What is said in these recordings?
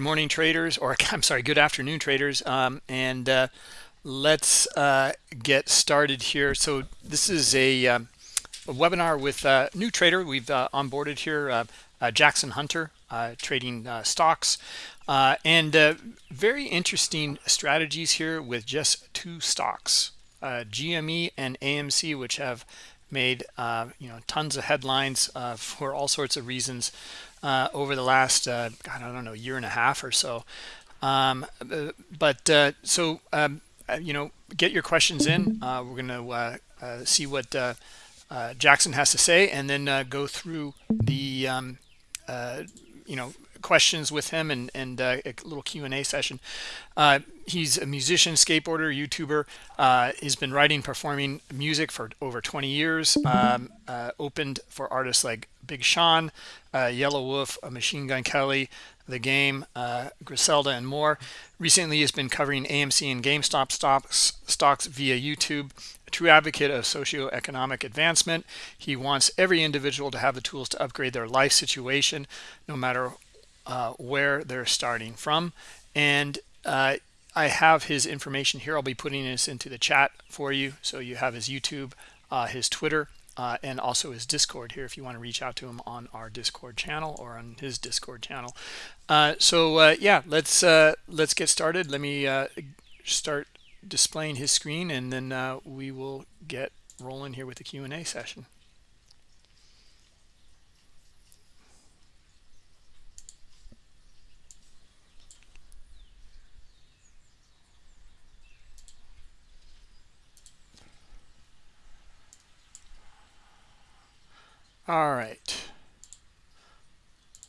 morning traders or i'm sorry good afternoon traders. Um, and uh, let's uh, get started here. So this is a, um, a webinar with a new trader. We've uh, onboarded here uh, uh, jackson hunter uh, trading stocks. And very interesting strategies here with just two stocks gme and amc which have made you know tons of headlines for all sorts of reasons uh, over the last, uh, God, I don't know, year and a half or so. Um, but uh, so, um, uh, you know, get your questions in. Uh, we're going to see what Jackson has to say and then go through the, um, you know, questions with him and, and uh, a little Q&A session. Uh, he's a musician, skateboarder, YouTuber. Uh, he's been writing, performing music for over 20 years. Um, uh, opened for artists like Big Sean, uh, Yelawolf, Machine Gun Kelly, The Game, uh, Griselda, and more. Recently, he's been covering AMC and GameStop stocks, stocks via YouTube true advocate of socioeconomic advancement. He wants every individual to have the tools to upgrade their life situation, no matter uh, where they're starting from. And uh, I have his information here. I'll be putting this into the chat for you. So you have his YouTube, uh, his Twitter, uh, and also his Discord here if you want to reach out to him on our Discord channel or on his Discord channel. Uh, so yeah, let's let's get started. Let me start displaying his screen and then we will get rolling here with the Q&A session. All right.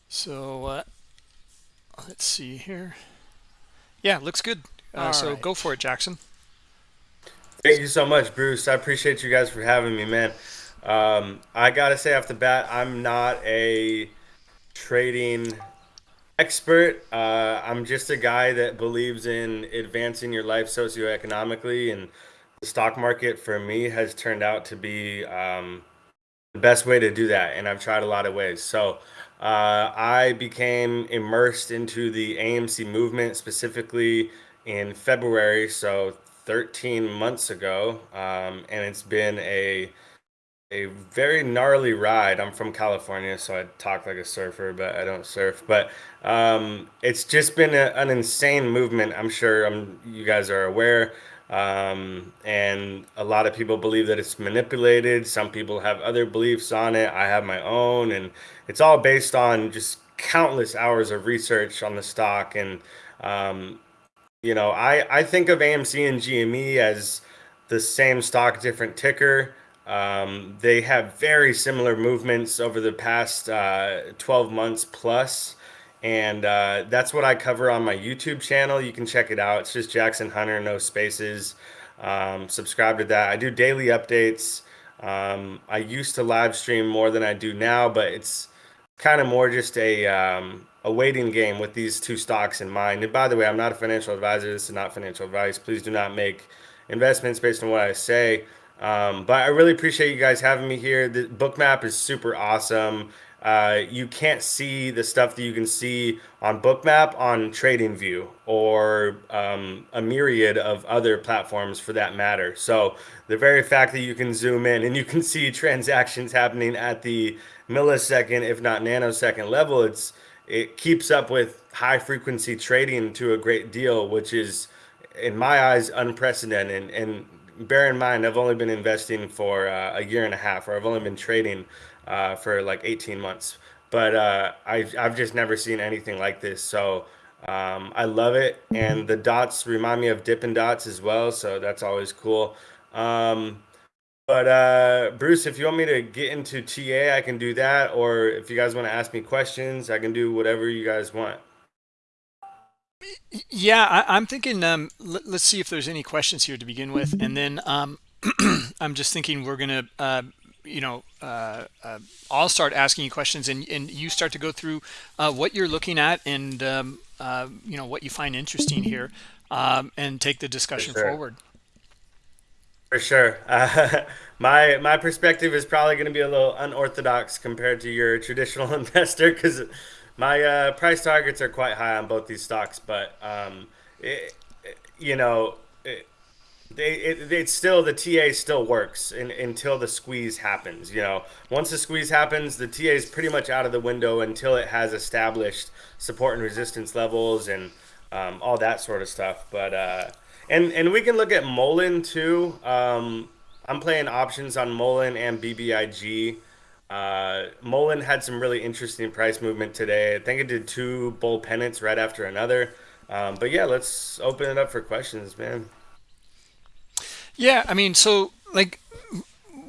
So uh, let's see here. Yeah, looks good. Uh, so right. go for it, Jackson. Thank you so much, Bruce. I appreciate you guys for having me, man. Um, I gotta say off the bat, I'm not a trading expert. Uh, I'm just a guy that believes in advancing your life socioeconomically, and the stock market for me has turned out to be um, the best way to do that and i've tried a lot of ways. So uh, i became immersed into the amc movement specifically in february so 13 months ago um, and it's been a a very gnarly ride. I'm from california so i talk like a surfer but i don't surf. But um, it's just been a, an insane movement i'm sure um, you guys are aware um, and a lot of people believe that it's manipulated. Some people have other beliefs on it. I have my own, and it's all based on just countless hours of research on the stock. And um, you know, I I think of AMC and GME as the same stock, different ticker. Um, they have very similar movements over the past uh, 12 months plus and uh, that's what I cover on my YouTube channel. You can check it out. It's just Jackson Hunter, no spaces. Um, subscribe to that. I do daily updates. Um, I used to live stream more than I do now, but it's kind of more just a um, a waiting game with these two stocks in mind. And by the way, I'm not a financial advisor. This is not financial advice. Please do not make investments based on what I say. Um, but I really appreciate you guys having me here. The bookmap is super awesome. Uh, you can't see the stuff that you can see on Bookmap on TradingView or um, a myriad of other platforms for that matter. So the very fact that you can zoom in and you can see transactions happening at the millisecond, if not nanosecond level, it's it keeps up with high frequency trading to a great deal, which is in my eyes unprecedented. And, bear in mind, I've only been investing for uh, a year and a half, or I've only been trading uh, for like 18 months. But uh, I, I've just never seen anything like this. So um, I love it. And the dots remind me of Dippin' Dots as well. So that's always cool. Um, but uh, Bruce, if you want me to get into TA, I can do that. Or if you guys want to ask me questions, I can do whatever you guys want. Yeah, I, am thinking. Um, let, us see if there's any questions here to begin with, and then um, I'm just thinking we're gonna uh, you know, uh, uh, I'll start asking you questions and, and you start to go through uh, what you're looking at and, um, uh, you know, what you find interesting here um, and take the discussion For sure. forward. For sure. my, my perspective is probably going to be a little unorthodox compared to your traditional investor because My uh, price targets are quite high on both these stocks, but um, it, you know, they it, it's still the TA still works in, until the squeeze happens. You know, once the squeeze happens, the TA is pretty much out of the window until it has established support and resistance levels and um, all that sort of stuff. But uh, and and we can look at Mullen too. Um, I'm playing options on Mullen and BBIG. Uh, Mullen had some really interesting price movement today. I think it did two bull pennants right after another. Um, but yeah, let's open it up for questions, man. Yeah, I mean, so like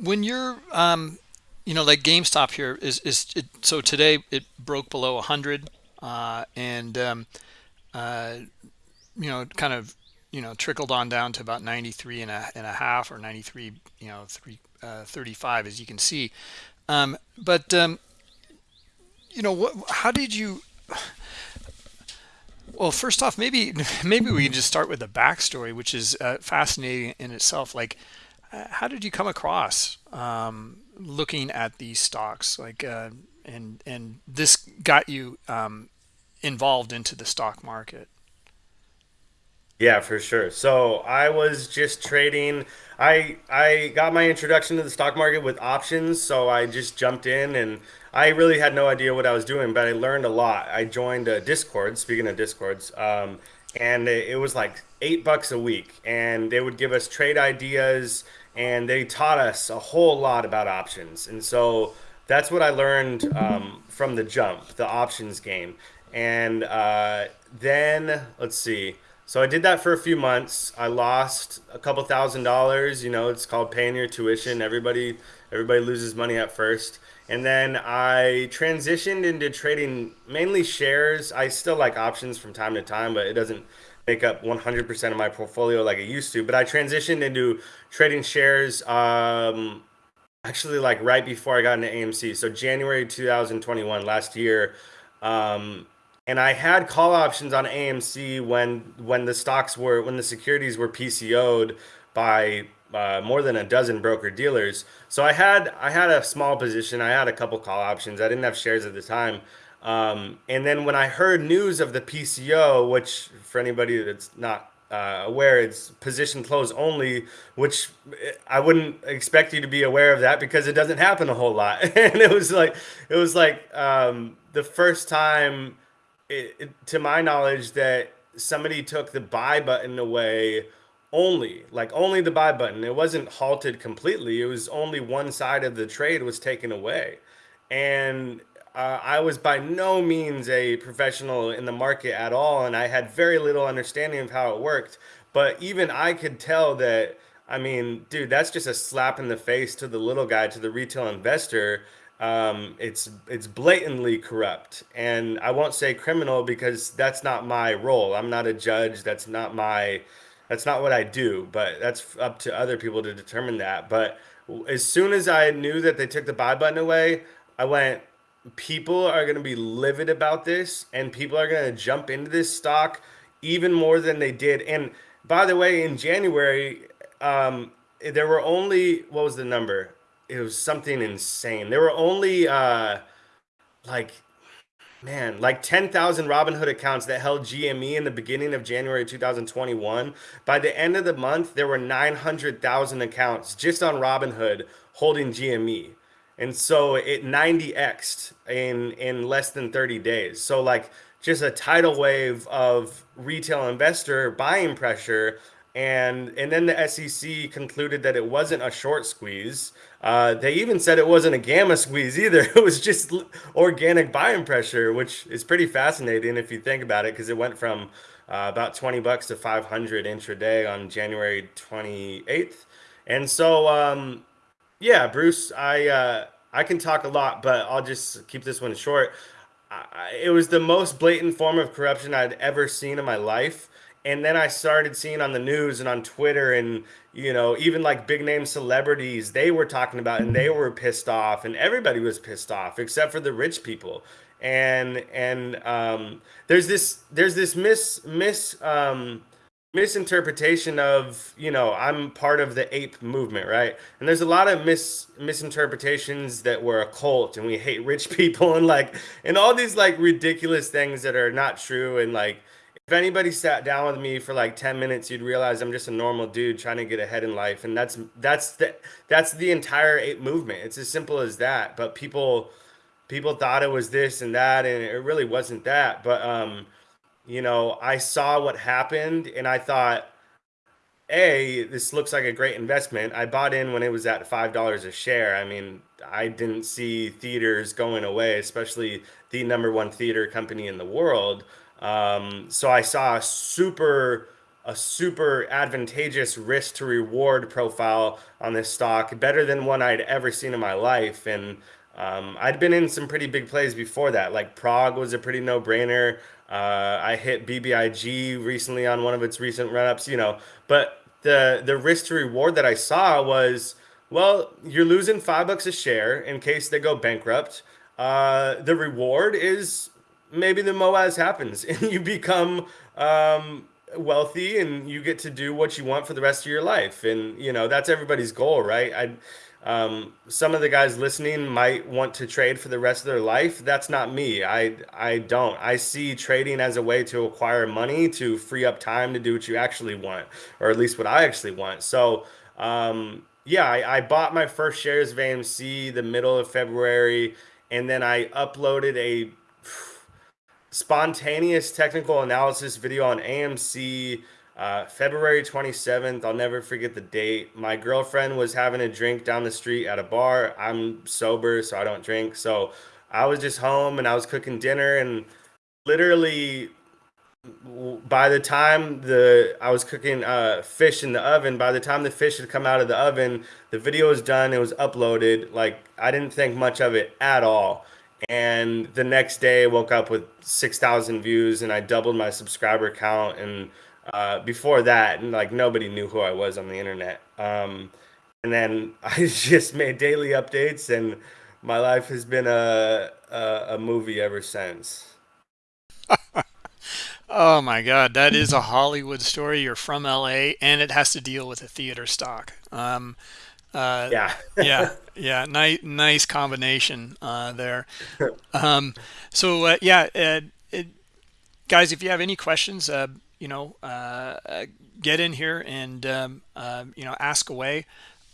when you're, um, you know, like GameStop here is is it, so today it broke below 100, uh, and um, uh, you know, kind of, you know, trickled on down to about 93 and a, and a half or 93, you know, three, uh, 35, as you can see. Um, but um, you know, what? How did you? Well, first off, maybe maybe we can just start with the backstory, which is uh, fascinating in itself. Like, uh, how did you come across um, looking at these stocks? Like, uh, and and this got you um, involved into the stock market. Yeah, for sure. So I was just trading. I I got my introduction to the stock market with options, so I just jumped in and I really had no idea what I was doing, but I learned a lot. I joined a Discord, speaking of Discords, um, and it, it was like eight bucks a week, and they would give us trade ideas, and they taught us a whole lot about options, and so that's what I learned um, from the jump, the options game, and uh, then let's see. So I did that for a few months. I lost a couple thousand dollars. You know, it's called paying your tuition. Everybody, everybody loses money at first. And then I transitioned into trading mainly shares. I still like options from time to time, but it doesn't make up 100% of my portfolio like it used to. But I transitioned into trading shares um, actually like right before I got into AMC. So January 2021, last year. Um, and I had call options on AMC when when the stocks were when the securities were PCO'd by uh, more than a dozen broker dealers. So I had I had a small position. I had a couple call options. I didn't have shares at the time. Um, and then when I heard news of the PCO, which for anybody that's not uh, aware, it's position close only, which I wouldn't expect you to be aware of that because it doesn't happen a whole lot. and it was like it was like um, the first time it, it, to my knowledge, that somebody took the buy button away only, like only the buy button. It wasn't halted completely. It was only one side of the trade was taken away. And uh, I was by no means a professional in the market at all, and I had very little understanding of how it worked. But even I could tell that, I mean, dude, that's just a slap in the face to the little guy, to the retail investor um, it's it's blatantly corrupt, and I won't say criminal because that's not my role. I'm not a judge. That's not my that's not what I do. But that's up to other people to determine that. But as soon as I knew that they took the buy button away, I went. People are going to be livid about this, and people are going to jump into this stock even more than they did. And by the way, in January, um, there were only what was the number? it was something insane. There were only uh like man, like 10,000 Robinhood accounts that held GME in the beginning of January 2021. By the end of the month, there were 900,000 accounts just on Robinhood holding GME. And so it 90xed in in less than 30 days. So like just a tidal wave of retail investor buying pressure and and then the SEC concluded that it wasn't a short squeeze. Uh, they even said it wasn't a gamma squeeze either. It was just organic buying pressure, which is pretty fascinating if you think about it, because it went from uh, about 20 bucks to 500 intraday on January 28th. And so, um, yeah, Bruce, I uh, I can talk a lot, but I'll just keep this one short. I, it was the most blatant form of corruption I'd ever seen in my life and then I started seeing on the news and on Twitter and you know even like big name celebrities they were talking about and they were pissed off and everybody was pissed off except for the rich people. And and um, there's this there's this mis mis um, misinterpretation of you know i'm part of the ape movement right? And there's a lot of mis misinterpretations that we're a cult and we hate rich people and like and all these like ridiculous things that are not true and like if anybody sat down with me for like 10 minutes you'd realize i'm just a normal dude trying to get ahead in life and that's that's the that's the entire ape movement it's as simple as that but people people thought it was this and that and it really wasn't that but um you know, I saw what happened and I thought, A, this looks like a great investment. I bought in when it was at $5 a share. I mean, I didn't see theaters going away, especially the number one theater company in the world. Um, so I saw a super a super advantageous risk to reward profile on this stock, better than one I'd ever seen in my life. And um, I'd been in some pretty big plays before that. Like Prog was a pretty no brainer. Uh, I hit BBIG recently on one of its recent run ups, you know, but the the risk to reward that I saw was well, you're losing five bucks a share in case they go bankrupt. Uh, the reward is maybe the MOAS happens and you become um, wealthy and you get to do what you want for the rest of your life. And, you know, that's everybody's goal, right? I, um, some of the guys listening might want to trade for the rest of their life. That's not me. I I don't. I see trading as a way to acquire money to free up time to do what you actually want, or at least what I actually want. So um, yeah, I, I bought my first shares of AMC the middle of February, and then I uploaded a spontaneous technical analysis video on AMC uh, February 27th, I'll never forget the date. My girlfriend was having a drink down the street at a bar. I'm sober, so I don't drink. So I was just home and I was cooking dinner and literally by the time the I was cooking uh, fish in the oven, by the time the fish had come out of the oven, the video was done. It was uploaded. Like I didn't think much of it at all. And the next day, I woke up with six thousand views, and I doubled my subscriber count. And uh, before that, like nobody knew who I was on the internet. Um, and then I just made daily updates, and my life has been a a, a movie ever since. oh my God, that is a Hollywood story. You're from LA, and it has to deal with a theater stock. Um, uh, yeah, yeah, yeah. Nice, nice combination uh, there. Um, so uh, yeah, uh, it, guys, if you have any questions, uh, you know, uh, uh, get in here and, um, uh, you know, ask away.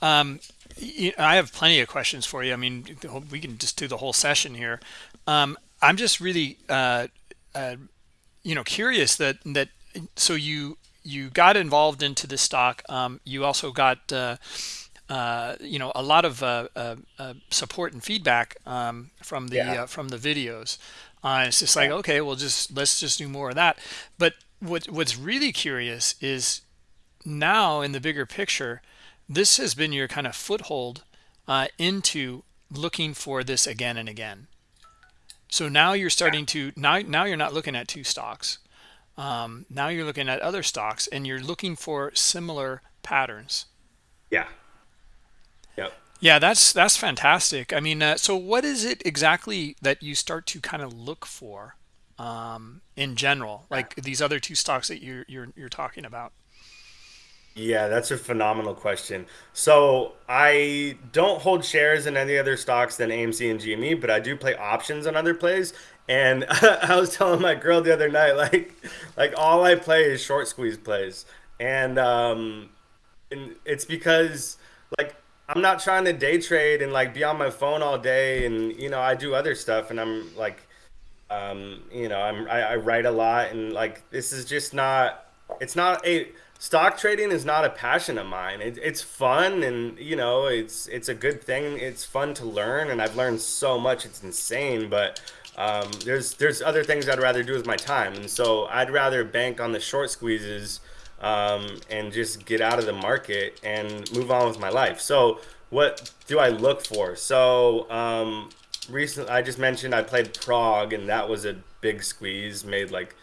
Um, you I have plenty of questions for you. I mean, we can just do the whole session here. Um, I'm just really, uh, uh, you know, curious that, that, so you, you got involved into this stock. Um, you also got, uh, uh, you know, a lot of uh, uh, support and feedback um, from the yeah. from the videos. it's just like, okay, well, just let's just do more of that. But what what's really curious is now in the bigger picture this has been your kind of foothold uh, into looking for this again and again so now you're starting to now now you're not looking at two stocks um, now you're looking at other stocks and you're looking for similar patterns yeah yeah that's that's fantastic i mean uh, so what is it exactly that you start to kind of look for um, in general, like these other two stocks that you're you're you're talking about? Yeah, that's a phenomenal question. So I don't hold shares in any other stocks than AMC and GME, but I do play options on other plays. And I was telling my girl the other night, like, like all I play is short squeeze plays, and um, and it's because like I'm not trying to day trade and like be on my phone all day, and you know I do other stuff, and I'm like um, you know, I'm I, I write a lot, and like this is just not. It's not a stock trading is not a passion of mine. It, it's fun, and you know, it's it's a good thing. It's fun to learn, and I've learned so much. It's insane, but. Um, there's there's other things I'd rather do with my time, and so I'd rather bank on the short squeezes um, and just get out of the market and move on with my life. So what do I look for? So um, recently I just mentioned I played Prog and that was a big squeeze. Made like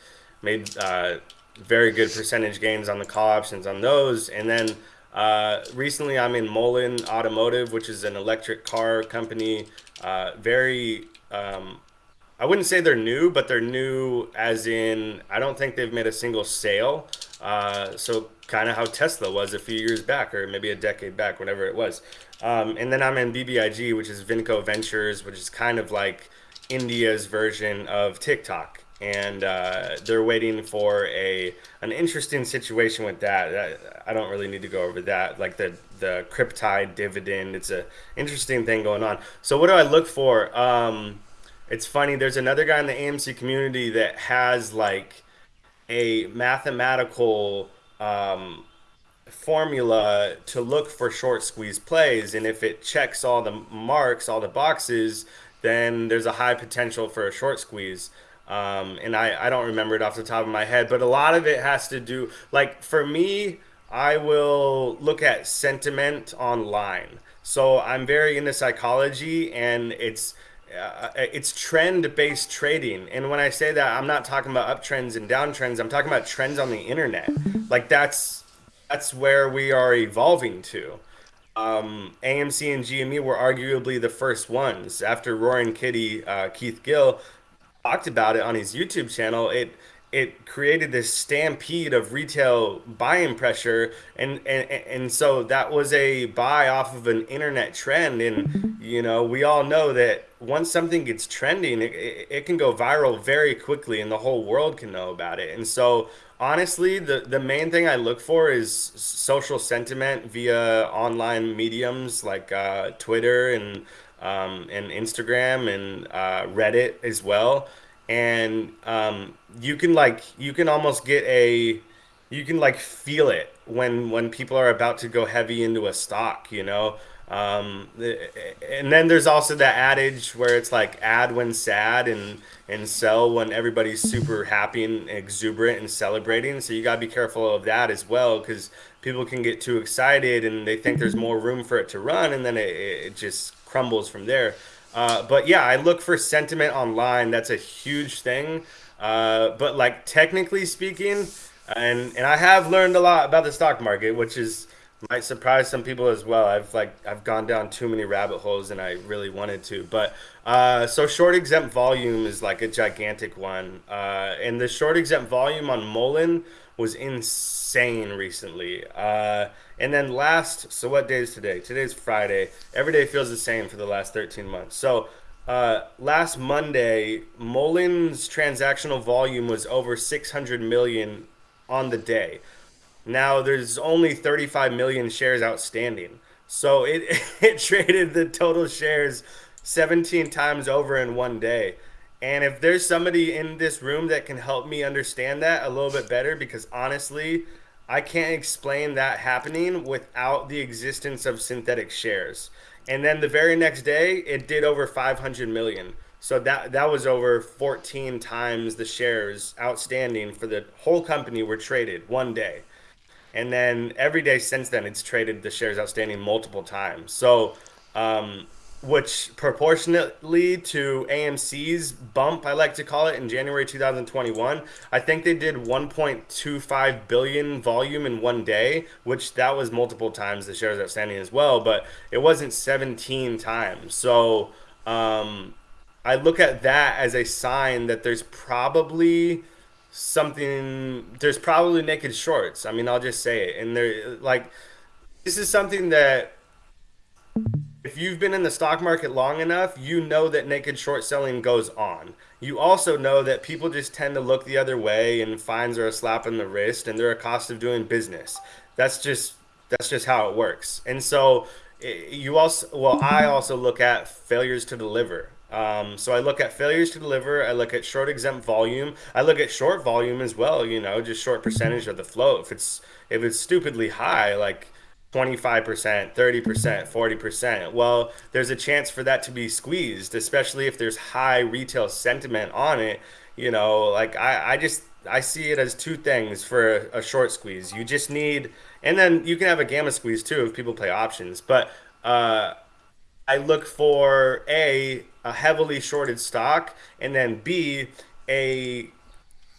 made uh, very good percentage gains on the call options on those. And then uh, recently I'm in Mullen Automotive, which is an electric car company. Uh, very um, I wouldn't say they're new, but they're new as in I don't think they've made a single sale. Uh, so kind of how Tesla was a few years back, or maybe a decade back, whatever it was. Um, and then I'm in BBIG, which is Vinco Ventures, which is kind of like India's version of TikTok and uh, they're waiting for a an interesting situation with that. I don't really need to go over that. Like the the Cryptyde dividend, it's a interesting thing going on. So what do I look for? Um, it's funny. There's another guy in the AMC community that has like a mathematical um, formula to look for short squeeze plays, and if it checks all the marks, all the boxes, then there's a high potential for a short squeeze. Um, and I, I don't remember it off the top of my head, but a lot of it has to do, like for me, I will look at sentiment online. So I'm very into psychology and it's, uh, it's trend based trading. And when I say that, I'm not talking about uptrends and downtrends. I'm talking about trends on the internet. Like that's, that's where we are evolving to. Um, AMC and GME were arguably the first ones after Roaring Kitty, uh, Keith Gill talked about it on his YouTube channel, it it created this stampede of retail buying pressure and, and and so that was a buy off of an internet trend and you know we all know that once something gets trending it, it, can go viral very quickly and the whole world can know about it and so honestly the the main thing i look for is social sentiment via online mediums like uh, twitter and um, and Instagram and uh, Reddit as well. And um, you can like you can almost get a you can like feel it when when people are about to go heavy into a stock, you know. Um, and then there's also that adage where it's like add when sad and and sell when everybody's super happy and exuberant and celebrating. So you gotta be careful of that as well because people can get too excited and they think there's more room for it to run, and then it, it just crumbles from there. Uh, but yeah, I look for sentiment online. That's a huge thing. Uh, but like technically speaking, and and I have learned a lot about the stock market, which is might surprise some people as well. I've like I've gone down too many rabbit holes and I really wanted to. But uh, so short exempt volume is like a gigantic one, uh, and the short exempt volume on Mullen was insane recently. Uh, and then last, so what day is today? Today's Friday. Every day feels the same for the last 13 months. So uh, last Monday, Mullen's transactional volume was over 600 million on the day. Now there's only 35 million shares outstanding. So it, it traded the total shares 17 times over in one day. And if there's somebody in this room that can help me understand that a little bit better, because honestly, I can't explain that happening without the existence of synthetic shares. And then the very next day, it did over 500 million. So that that was over 14 times the shares outstanding for the whole company were traded one day. And then every day since then, it's traded the shares outstanding multiple times. So um, which proportionately to AMC's bump, I like to call it, in January 2021, I think they did 1.25 billion volume in one day, which that was multiple times the shares outstanding as well, but it wasn't 17 times. So um, I look at that as a sign that there's probably something, there's probably naked shorts. I mean, I'll just say it. And they're like, this is something that if you've been in the stock market long enough, you know that naked short selling goes on. You also know that people just tend to look the other way and fines are a slap in the wrist and they're a cost of doing business. That's just that's just how it works. And so eh, you also well I also look at failures to deliver. Um, so I look at failures to deliver. I look at short exempt volume. I look at short volume as well. You know, just short percentage of the float. If it's if it's stupidly high, like 25%, 30%, 40%. Well, there's a chance for that to be squeezed, especially if there's high retail sentiment on it. You know, like I, I just I see it as two things for a, a short squeeze. You just need and then you can have a gamma squeeze too if people play options. But uh I look for a a heavily shorted stock and then B a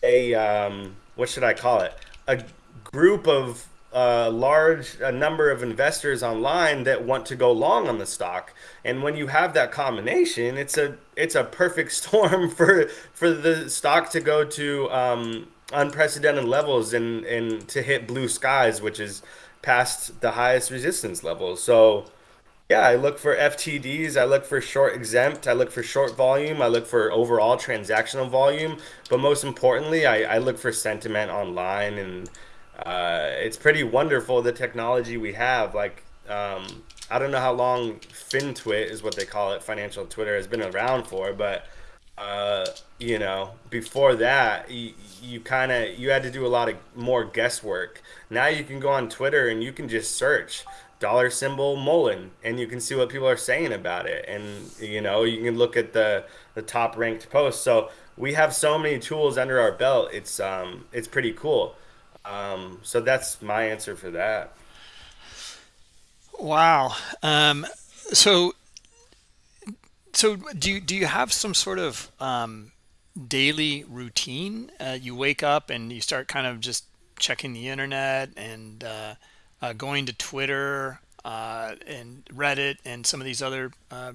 a um what should I call it? A group of a large a number of investors online that want to go long on the stock. And when you have that combination, it's a it's a perfect storm for for the stock to go to um, unprecedented levels and and to hit blue skies, which is past the highest resistance levels. So yeah, I look for FTDs, I look for short exempt, I look for short volume, I look for overall transactional volume, but most importantly, I, I look for sentiment online, and uh, it's pretty wonderful the technology we have. Like, um, I don't know how long FinTwit is what they call it, financial Twitter has been around for, but uh, you know, before that, you, you kind of you had to do a lot of more guesswork. Now you can go on Twitter and you can just search dollar symbol Mullen, and you can see what people are saying about it. And you know, you can look at the the top ranked posts. So we have so many tools under our belt. It's um it's pretty cool. Um, so that's my answer for that. Wow. Um, so so do you do you have some sort of um, daily routine? Uh, you wake up and you start kind of just checking the internet and uh, uh, going to Twitter uh, and Reddit and some of these other uh,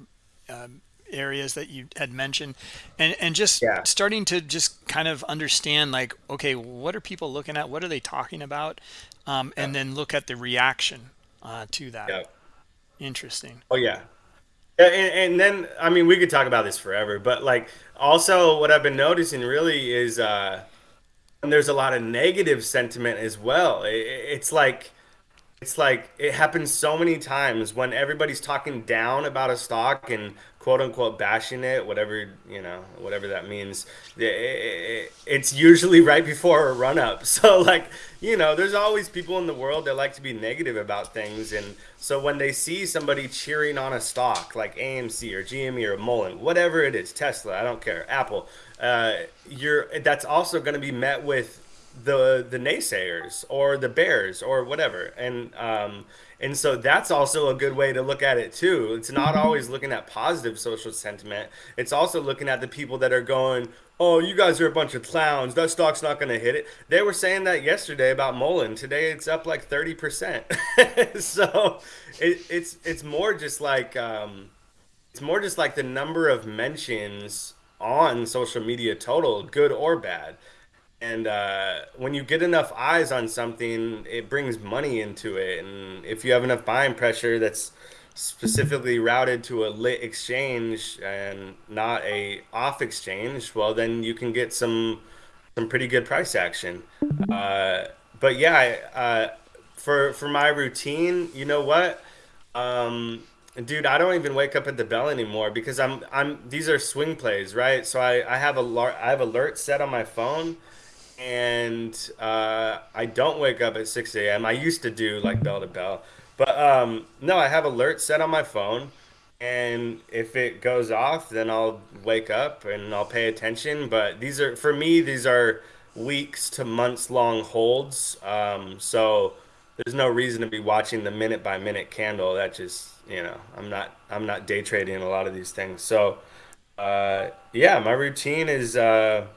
um, areas that you had mentioned, and and just Yeah. starting to just kind of understand like, okay, what are people looking at? What are they talking about? Um, Yeah. and then look at the reaction uh, to that. Yeah. Interesting. Oh yeah. Yeah, And, and then I mean we could talk about this forever, but like also what I've been noticing really is uh and there's a lot of negative sentiment as well. It, it's like It's like it happens so many times when everybody's talking down about a stock and quote unquote bashing it, whatever, you know, whatever that means. It's usually right before a run up. So, like, you know, there's always people in the world that like to be negative about things. And so when they see somebody cheering on a stock like AMC or GME or Mullen, whatever it is, Tesla, I don't care, Apple, uh, you're that's also going to be met with the the naysayers or the bears or whatever. And um and so that's also a good way to look at it too. It's not always looking at positive social sentiment. It's also looking at the people that are going oh you guys are a bunch of clowns. That stock's not going to hit it. They were saying that yesterday about Mullen. Today it's up like 30% so it, it's it's more just like um it's more just like the number of mentions on social media total good or bad and uh, when you get enough eyes on something, it brings money into it. And if you have enough buying pressure that's specifically routed to a lit exchange and not a off exchange, well, then you can get some some pretty good price action. Uh, but yeah, uh, for for my routine, you know what? Um, dude, I don't even wake up at the bell anymore because I'm I'm these are swing plays, right? So I I have a I have alerts set on my phone and uh, I don't wake up at 6 a.m. I used to do like bell to bell, but um, no, I have alerts set on my phone, and if it goes off, then I'll wake up and I'll pay attention. But these are for me, these are weeks to months long holds, um, so there's no reason to be watching the minute by minute candle. That just you know, I'm not I'm not day trading a lot of these things, so. Uh, yeah, my routine is uh,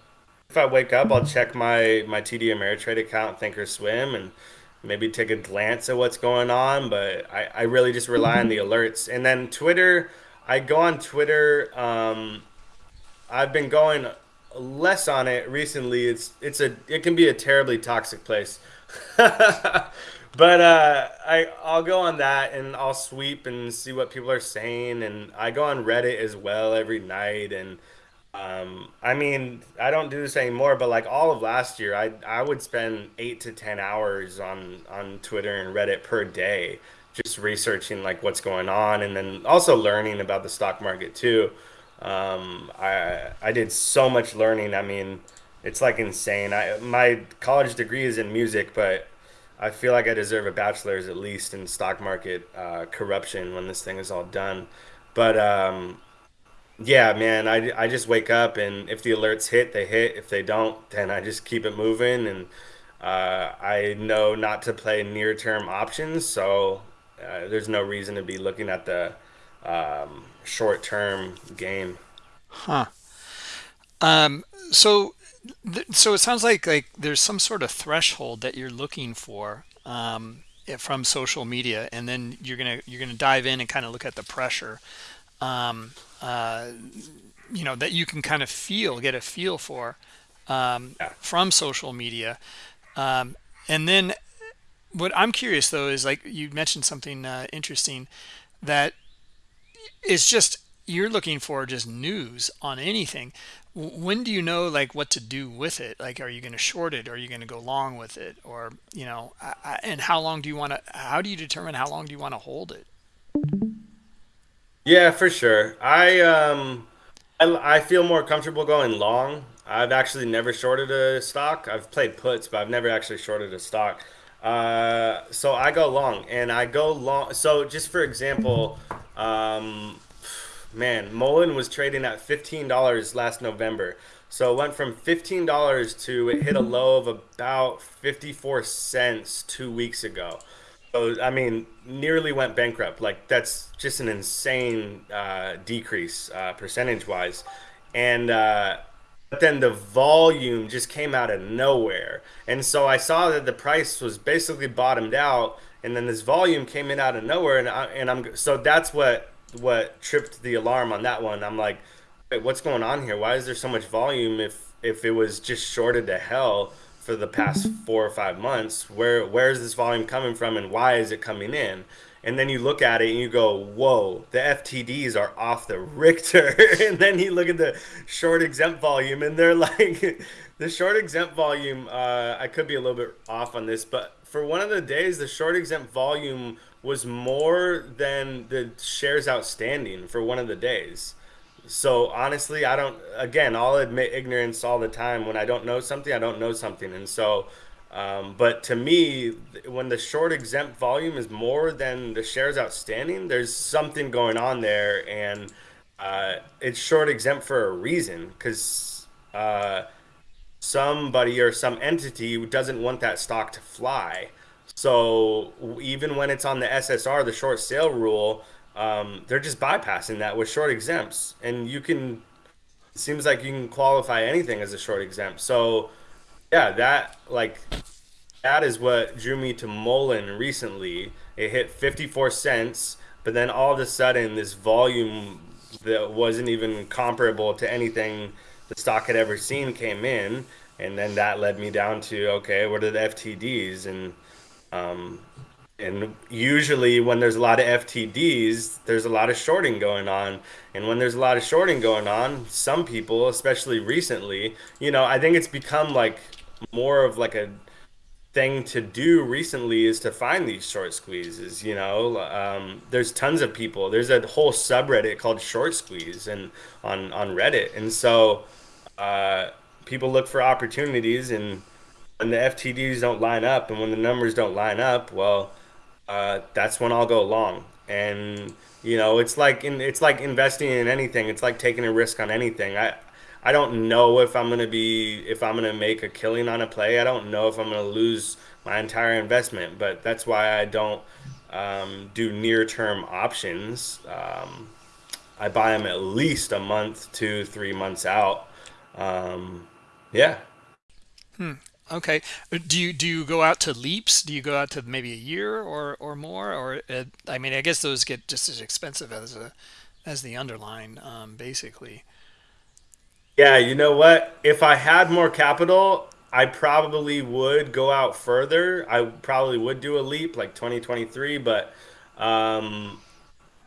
if I wake up, I'll check my my TD Ameritrade account, Thinkorswim, and maybe take a glance at what's going on. But I, I really just rely on the alerts. And then Twitter, I go on Twitter. Um, I've been going less on it recently. It's it's a it can be a terribly toxic place. But uh, I I'll go on that and I'll sweep and see what people are saying, and I go on Reddit as well every night. And um, I mean, I don't do this anymore, but like all of last year, I I would spend eight to ten hours on on Twitter and Reddit per day, just researching like what's going on, and then also learning about the stock market too. Um, I I did so much learning. I mean, it's like insane. I my college degree is in music, but I feel like I deserve a bachelor's at least in stock market uh, corruption when this thing is all done. But um, yeah, man, I, I just wake up and if the alerts hit, they hit. If they don't, then I just keep it moving. And uh, I know not to play near term options, so uh, there's no reason to be looking at the um, short term game. Huh. Um, so so it sounds like like there's some sort of threshold that you're looking for um, from social media, and then you're gonna you're gonna dive in and kind of look at the pressure, um, uh, you know, that you can kind of feel, get a feel for um, from social media, um, and then what I'm curious though is like you mentioned something uh, interesting that it's just you're looking for just news on anything. When do you know like what to do with it? Like are you going to short it? Are you going to go long with it? Or you know I, I, and how long do you want to how do you determine how long do you want to hold it Yeah, for sure. I um I, I feel more comfortable going long. I've actually never shorted a stock. I've played puts, but I've never actually shorted a stock. Uh, so I go long, and I go long. So just for example, um, man, Mullen was trading at fifteen dollars last November. So it went from fifteen dollars to it hit a low of about fifty four cents two weeks ago. I mean, nearly went bankrupt. Like that's just an insane uh, decrease uh, percentage wise, and uh, but then the volume just came out of nowhere, and so I saw that the price was basically bottomed out, and then this volume came in out of nowhere, and I, and I'm so that's what what tripped the alarm on that one. I'm like, what's going on here? Why is there so much volume if if it was just shorted to hell for the past four or five months? Where where is this volume coming from, and why is it coming in? And then you look at it and you go, whoa, the FTDs are off the Richter. and then you look at the short exempt volume and they're like, the short exempt volume, uh, I could be a little bit off on this, but for one of the days, the short exempt volume was more than the shares outstanding for one of the days. So honestly, I don't. Again, I'll admit ignorance all the time. When I don't know something, I don't know something, and so. Um, but to me, when the short exempt volume is more than the shares outstanding, there's something going on there, and uh, it's short exempt for a reason because uh, somebody or some entity doesn't want that stock to fly. So even when it's on the SSR, the short sale rule, um, they're just bypassing that with short exempts, and you can. It seems like you can qualify anything as a short exempt. So yeah, that like that is what drew me to Mullen recently. It hit 54 cents, but then all of a sudden, this volume that wasn't even comparable to anything the stock had ever seen came in, and then that led me down to okay, what are the FTDs? And um, and usually when there's a lot of FTDs, there's a lot of shorting going on. And when there's a lot of shorting going on, some people, especially recently, you know, I think it's become like more of like a thing to do recently is to find these short squeezes. You know, um, there's tons of people. There's a whole subreddit called Short Squeeze and on on Reddit, and so uh, people look for opportunities. And when the FTDs don't line up, and when the numbers don't line up, well, uh, that's when I'll go long. And you know, it's like in, it's like investing in anything. It's like taking a risk on anything. I I don't know if I'm gonna be if I'm gonna make a killing on a play. I don't know if I'm gonna lose my entire investment. But that's why I don't um, do near term options. Um, I buy them at least a month, two, three months out. Um, yeah. Okay Uh, do you do you go out to leaps do you go out to maybe a year or or more or uh, i mean i guess those get just as expensive as a as the underlying um, basically Yeah, you know what? If I had more capital, I probably would go out further. I probably would do a leap like 2023, but um,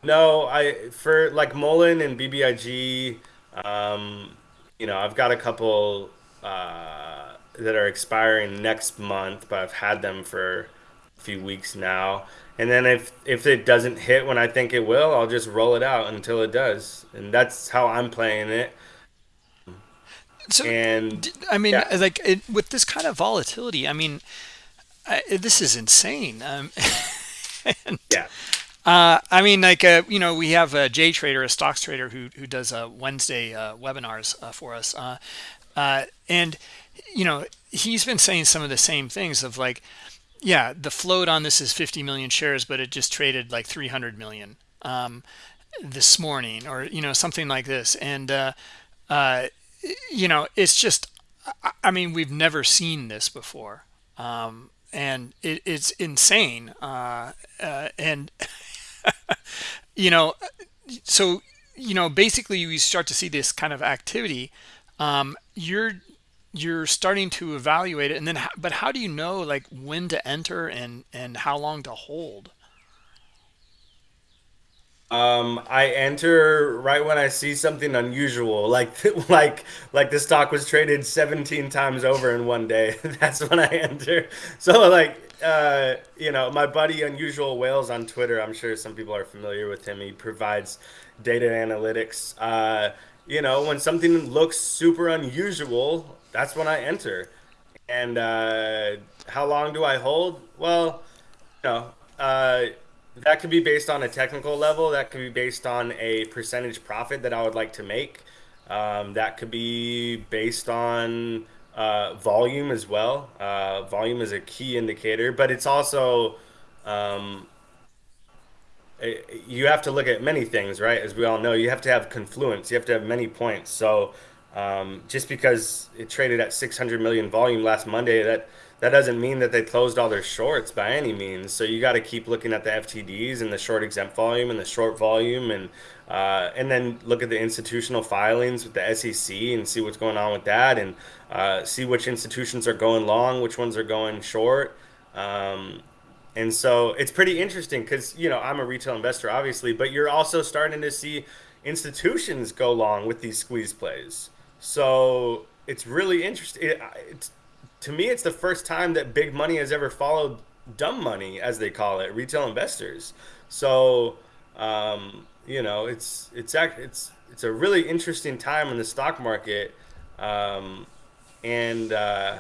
no, I for like Mullen and BBIG, um, you know, I've got a couple uh, that are expiring next month, but I've had them for a few weeks now. And then if if it doesn't hit when I think it will, I'll just roll it out until it does. And that's how I'm playing it. so And I mean yeah. like it, with this kind of volatility i mean I, this is insane um, and Yeah. Uh, I mean, like uh, you know, we have a J Trader, a stocks trader who who does uh, Wednesday uh, webinars uh, for us, uh, uh, and you know, he's been saying some of the same things of like, yeah, the float on this is 50 million shares, but it just traded like 300 million um, this morning, or you know, something like this, and uh, uh, you know, it's just, I mean, we've never seen this before. Um, and it, it's insane. Uh, uh, and you know, so you know, basically, you start to see this kind of activity. Um, you're you're starting to evaluate it, and then, but how do you know like when to enter and and how long to hold? Um, I enter right when I see something unusual, like like like the stock was traded 17 times over in one day. That's when I enter. So like uh, you know, my buddy Unusual Whales on Twitter, I'm sure some people are familiar with him. He provides data analytics. Uh, you know, when something looks super unusual, that's when I enter. And uh, how long do I hold? Well, you know, uh, that could be based on a technical level. That could be based on a percentage profit that I would like to make. Um, that could be based on uh, volume as well. Uh, volume is a key indicator, but it's also um, it- you have to look at many things, right? As we all know, you have to have confluence. You have to have many points. So um, just because it traded at 600 million volume last Monday, that that doesn't mean that they closed all their shorts by any means. So you got to keep looking at the FTDs and the short exempt volume and the short volume, and uh, and then look at the institutional filings with the SEC and see what's going on with that, and uh, see which institutions are going long, which ones are going short. Um, and so it's pretty interesting because, you know, I'm a retail investor, obviously, but you're also starting to see institutions go long with these squeeze plays. So it's really interesting. It, it's, to me, it's the first time that big money has ever followed dumb money, as they call it, retail investors. So, um, you know, it's it's it's it's a really interesting time in the stock market, um, and uh,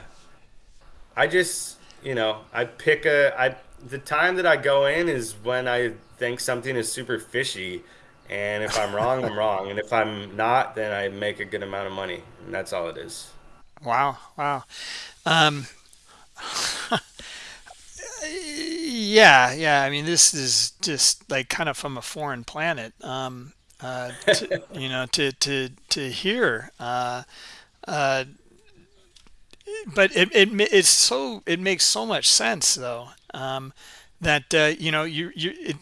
I just, you know, I pick a I the time that I go in is when I think something is super fishy, and if I'm wrong, I'm wrong, and if I'm not, then I make a good amount of money, and that's all it is. Wow, wow. Um, yeah, yeah. I mean, this is just like kind of from a foreign planet. Um, uh, to, you know, to to to hear. Uh, uh, but it, it it's so it makes so much sense though um, that uh, you know you you it,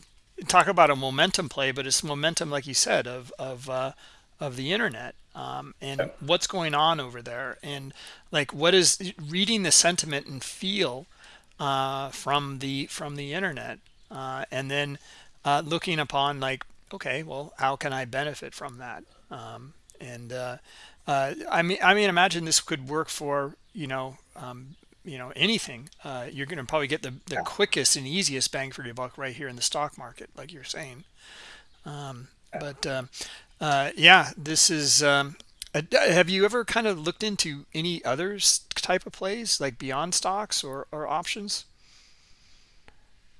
talk about a momentum play, but it's momentum like you said of of uh, of the internet um, and what's going on over there. And like what is reading the sentiment and feel uh, from the from the internet uh, and then uh, looking upon like okay well how can I benefit from that? Um, and uh, uh, I mean I mean imagine this could work for you know um, you know anything uh, you're going to probably get the the quickest and easiest bang for your buck right here in the stock market like you're saying. Um, but um, uh, yeah this is um, uh, have you ever kind of looked into any other type of plays like beyond stocks or, or options?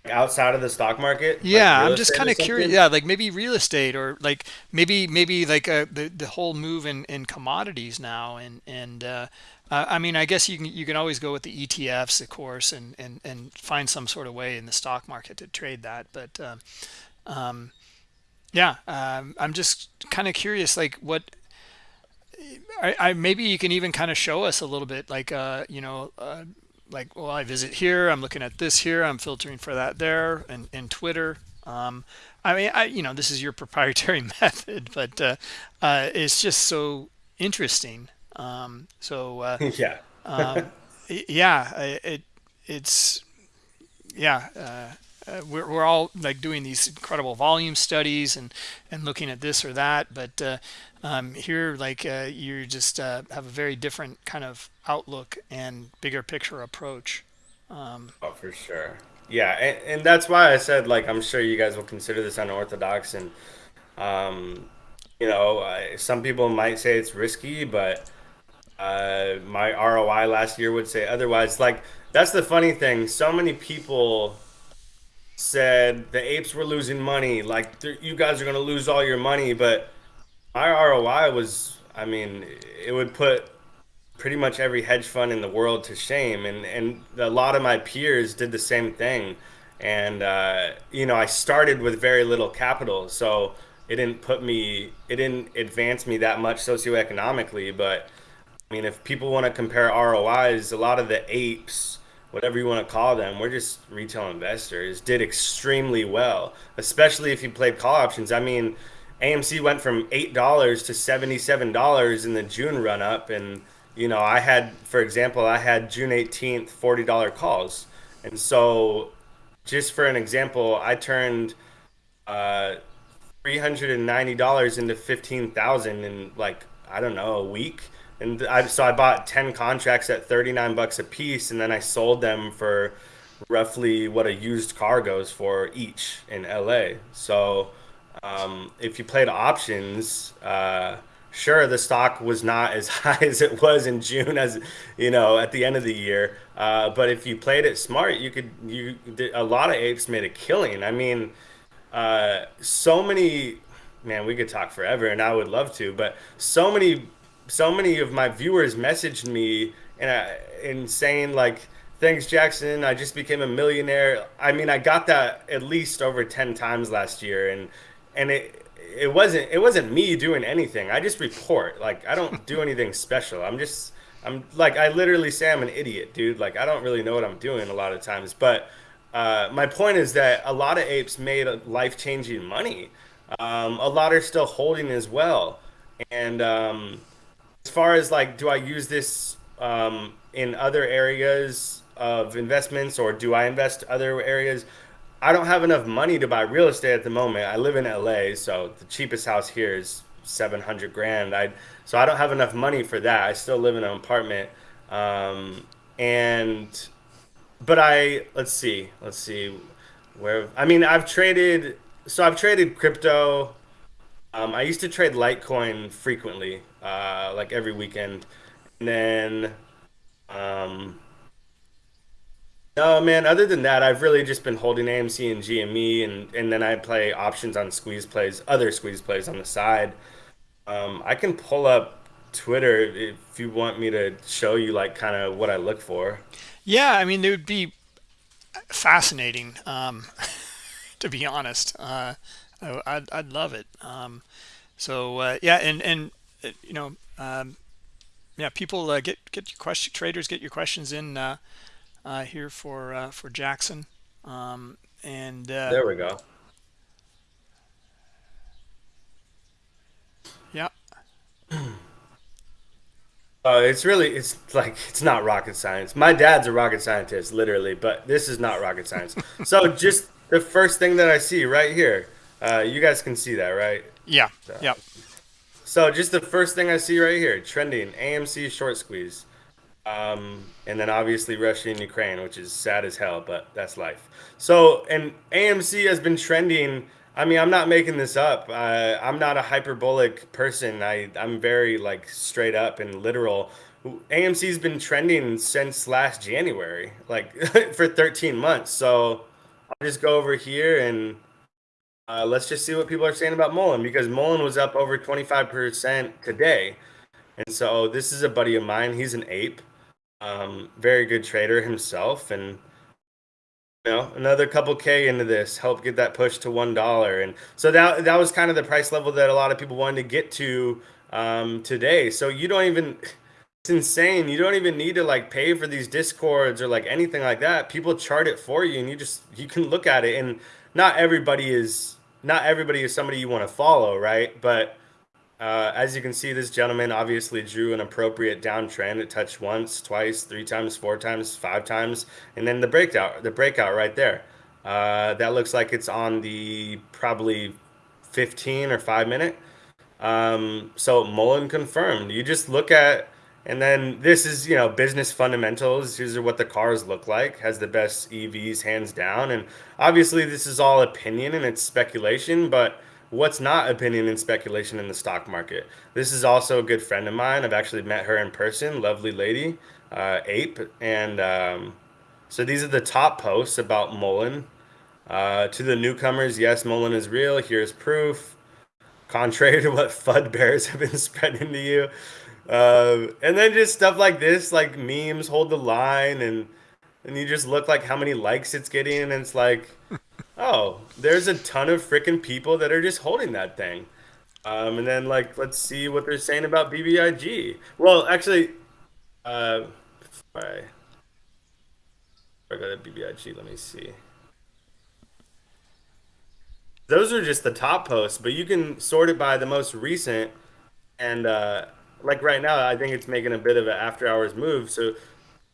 Outside of the stock market, Yeah, real I'm just kind of curious. Yeah, like maybe real estate or like maybe maybe like uh, the the whole move in in commodities now and and uh, uh, I mean I guess you can you can always go with the ETFs of course and and and find some sort of way in the stock market to trade that. But um, um, yeah, um, I'm just kind of curious like what I, I maybe you can even kind of show us a little bit like uh you know uh, like well I visit here I'm looking at this here I'm filtering for that there and and Twitter um I mean I you know this is your proprietary method but uh, uh it's just so interesting um so uh Yeah. um yeah I- it it's yeah uh, uh, we're, we're all like doing these incredible volume studies and and looking at this or that but uh, um, here like uh, you just uh, have a very different kind of outlook and bigger picture approach um, Oh, for sure. Yeah, and, and that's why I said like I'm sure you guys will consider this unorthodox, and um, you know, uh, some people might say it's risky, but uh, my ROI last year would say otherwise. Like that's the funny thing. So many people said the apes were losing money. Like you guys are gonna lose all your money, but my ROI was, I mean, it would put pretty much every hedge fund in the world to shame and and a lot of my peers did the same thing and uh, you know I started with very little capital so it didn't put me it didn't advance me that much socioeconomically but I mean if people want to compare ROIs a lot of the apes whatever you want to call them, we're just retail investors, did extremely well, especially if you played call options. I mean, AMC went from $8 to $77 in the June run up. And, you know, I had, for example, I had June 18th $40 calls. And so, just for an example, I turned uh, $390 into 15000 in like, I don't know, a week and I so I bought ten contracts at thirty nine bucks a piece, and then I sold them for roughly what a used car goes for each in LA. So um, if you played options, uh, sure the stock was not as high as it was in June as you know at the end of the year. Uh, but if you played it smart, you could you a lot of apes made a killing. I mean, uh, so many man, we could talk forever, and I would love to, but so many so many of my viewers messaged me and in saying like thanks jackson. I just became a millionaire. I mean i got that at least over 10 times last year and and it it wasn't it wasn't me doing anything. I just report. Like i don't do anything special. I'm just i'm like i literally say i'm an idiot dude. Like i don't really know what i'm doing a lot of times. But uh, my point is that a lot of apes made life-changing money. Um, a lot are still holding as well. And um, as far as like, do I use this um, in other areas of investments or do I invest other areas? I don't have enough money to buy real estate at the moment. I live in LA, so the cheapest house here is 700 grand. I so I don't have enough money for that. I still live in an apartment. Um, and but I let's see. Let's see where I mean, I've traded so I've traded crypto um, I used to trade Litecoin frequently, uh, like every weekend, and then, um, no man. Other than that, I've really just been holding AMC and GME, and and then I play options on squeeze plays, other squeeze plays on the side. Um, I can pull up Twitter if you want me to show you like kind of what I look for. Yeah, I mean it would be fascinating, um, to be honest. Uh, Oh, I'd, I'd love it. Um, so uh, yeah, and and you know, um, yeah, people uh, get get your question traders get your questions in uh, uh, here for uh, for Jackson, um, and there we go. Yeah. Uh, it's really it's like it's not rocket science. My dad's a rocket scientist, literally, but this is not rocket science. so just the first thing that I see right here uh, you guys can see that, right? Yeah. So, yeah. So just the first thing I see right here, trending AMC short squeeze, um, and then obviously Russia and Ukraine, which is sad as hell, but that's life. So and AMC has been trending. I mean, I'm not making this up. I'm not a hyperbolic person. I I'm very like straight up and literal. AMC's been trending since last January, like for 13 months. So I'll just go over here and uh, let's just see what people are saying about Mullen because Mullen was up over 25% today. And so this is a buddy of mine. He's an ape, um, very good trader himself. And, you know, another couple K into this, help get that push to $1. And so that, that was kind of the price level that a lot of people wanted to get to um, today. So you don't even, it's insane. You don't even need to like pay for these discords or like anything like that. People chart it for you and you just, you can look at it. And not everybody is not everybody is somebody you want to follow, right? But uh, as you can see, this gentleman obviously drew an appropriate downtrend. It touched once, twice, three times, four times, five times, and then the breakout, the breakout right there. Uh, that looks like it's on the probably 15 or five minute. Um, so Mullen confirmed. You just look at and then this is, you know, business fundamentals. These are what the cars look like. Has the best EVs hands down. And obviously this is all opinion and it's speculation, but what's not opinion and speculation in the stock market? This is also a good friend of mine. I've actually met her in person. Lovely lady, uh, Ape. And um, so these are the top posts about Mullen. Uh, to the newcomers, yes, Mullen is real. Here's proof. Contrary to what FUD bears have been spreading to you. Uh, and then just stuff like this, like memes hold the line, and and you just look like how many likes it's getting, and it's like, oh, there's a ton of freaking people that are just holding that thing. Um, and then like, let's see what they're saying about BBIG. Well, actually, uh, I go to BBIG. Let me see. Those are just the top posts, but you can sort it by the most recent. And uh, like right now, I think it's making a bit of an after hours move. So, you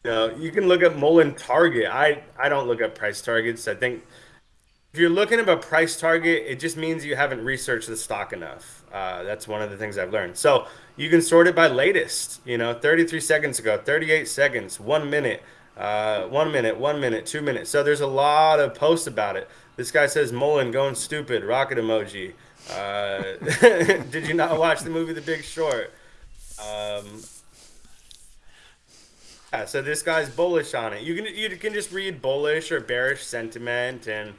know, you can look at Mullen target. I I don't look at price targets. I think if you're looking at a price target, it just means you haven't researched the stock enough. Uh, that's one of the things I've learned. So you can sort it by latest. You know, 33 seconds ago, 38 seconds, one minute, uh, one minute, one minute, two minutes. So there's a lot of posts about it. This guy says Mullen going stupid, rocket emoji. Uh, did you not watch the movie The Big Short? Um, yeah, so this guy's bullish on it. You can you can just read bullish or bearish sentiment and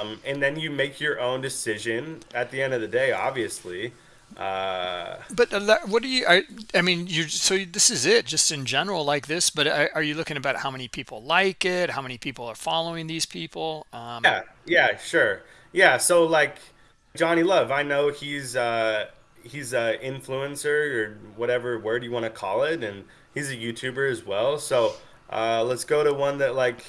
um, and then you make your own decision at the end of the day, obviously. Uh, but uh, what do you? I, I mean, you. So this is it, just in general, like this. But are, are, you looking about how many people like it? How many people are following these people? Um, yeah, yeah, sure, yeah. So like Johnny Love, I know he's uh, he's an influencer or whatever word you want to call it, and he's a YouTuber as well. So uh, let's go to one that like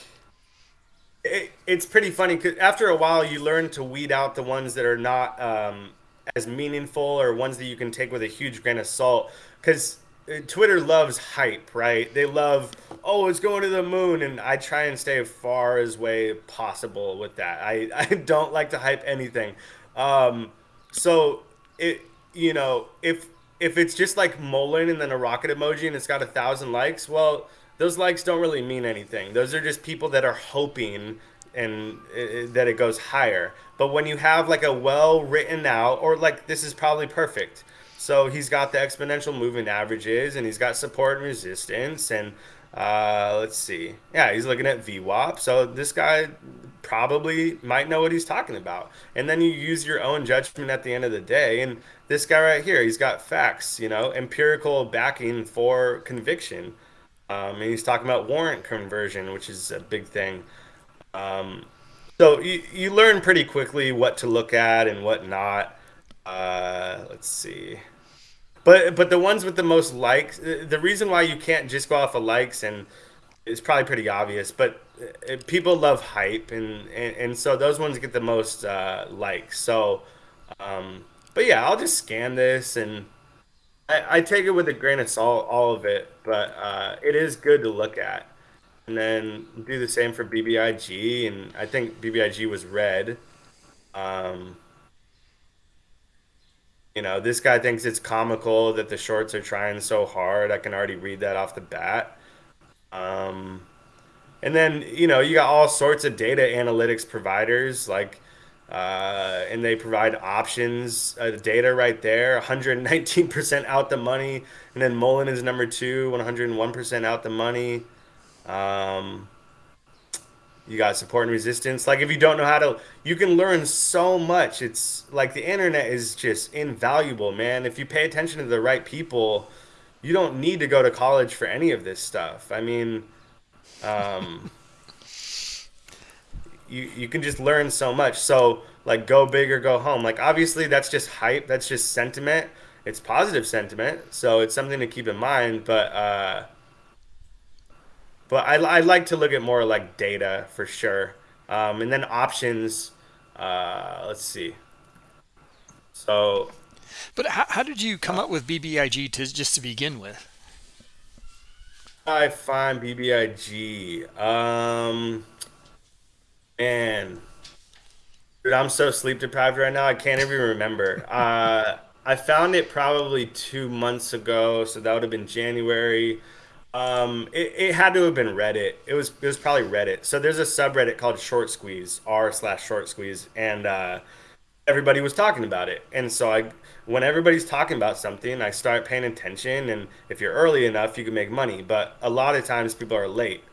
it, it's pretty funny because after a while you learn to weed out the ones that are not um, as meaningful or ones that you can take with a huge grain of salt because uh, Twitter loves hype, right? They love, oh, it's going to the moon, and I try and stay as far as way possible with that. I, I don't like to hype anything. Um, so it, you know, if if it's just like Mullen and then a rocket emoji and it's got a thousand likes, well, those likes don't really mean anything. Those are just people that are hoping and uh, that it goes higher. But when you have like a well written out, or like this is probably perfect. So he's got the exponential moving averages, and he's got support and resistance, and uh, let's see, yeah, he's looking at VWAP. So this guy probably might know what he's talking about. And then you use your own judgment at the end of the day. And this guy right here, he's got facts, you know, empirical backing for conviction. Um, and he's talking about warrant conversion, which is a big thing. Um, so you, you learn pretty quickly what to look at and what not. Uh, let's see. But but the ones with the most likes, the reason why you can't just go off of likes and it's probably pretty obvious, but uh, people love hype and, and, and so those ones get the most uh, likes. So, um, but yeah, I'll just scan this and I, I take it with a grain of salt, all of it, but uh, it is good to look at. And then do the same for BBIG, and I think BBIG was red. Um, you know, this guy thinks it's comical that the shorts are trying so hard. I can already read that off the bat. Um, and then, you know, you got all sorts of data analytics providers like uh, and they provide options uh, data right there 119% out the money and then mullen is number two 101% out the money um, you got support and resistance like if you don't know how to you can learn so much it's like the internet is just invaluable man if you pay attention to the right people you don't need to go to college for any of this stuff i mean um, you you can just learn so much. So like go big or go home. Like obviously that's just hype. That's just sentiment. It's positive sentiment. So it's something to keep in mind. But uh, but I I like to look at more like data for sure. Um, and then options. Uh, let's see. So. But how, how did you come up with BBIG to just to begin with? I find BBIG. Um, Man, dude, I'm so sleep deprived right now. I can't even remember. Uh, I found it probably two months ago, so that would have been January. Um, it, it had to have been Reddit. It was it was probably Reddit. So there's a subreddit called Short Squeeze, r slash Short Squeeze, and uh, everybody was talking about it. And so I, when everybody's talking about something, I start paying attention. And if you're early enough, you can make money. But a lot of times people are late.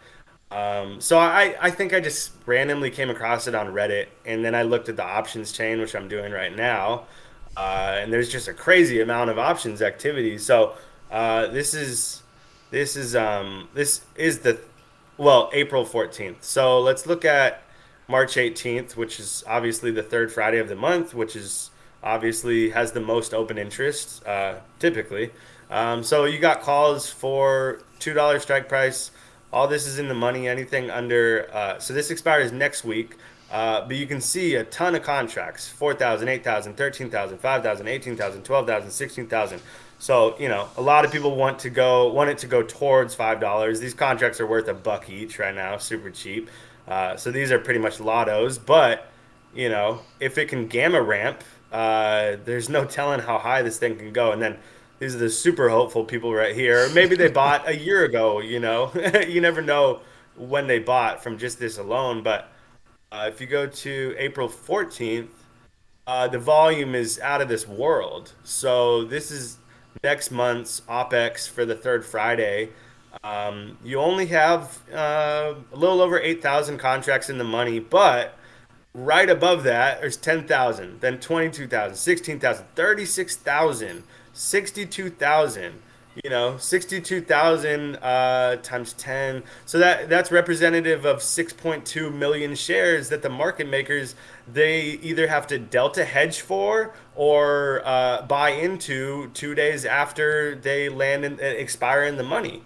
Um, so I, I think I just randomly came across it on Reddit, and then I looked at the options chain, which I'm doing right now, uh, and there's just a crazy amount of options activity. So uh, this is this is um, this is the well April 14th. So let's look at March 18th, which is obviously the third Friday of the month, which is obviously has the most open interest uh, typically. Um, so you got calls for two dollar strike price All this is in the money. Anything under uh, so this expires next week. Uh, but you can see a ton of contracts 4,000, 8,000, 13,000, 5,000, 18,000, 12,000, 16,000. So, you know, a lot of people want to go, want it to go towards $5. These contracts are worth a buck each right now, super cheap. Uh, so these are pretty much lottos. But, you know, if it can gamma ramp, uh, there's no telling how high this thing can go. And then these are the super hopeful people right here. Maybe they bought a year ago, you know, you never know when they bought from just this alone. But, uh, if you go to April 14th, uh, the volume is out of this world. So this is next month's OPEX for the third Friday. Um, you only have uh, a little over 8,000 contracts in the money, but right above that, there's 10,000, then 22,000, 16,000, 36,000, 62,000 you know 62,000 uh, times 10 so that that's representative of 6.2 million shares that the market makers they either have to delta hedge for or uh, buy into two days after they land and expire in the money.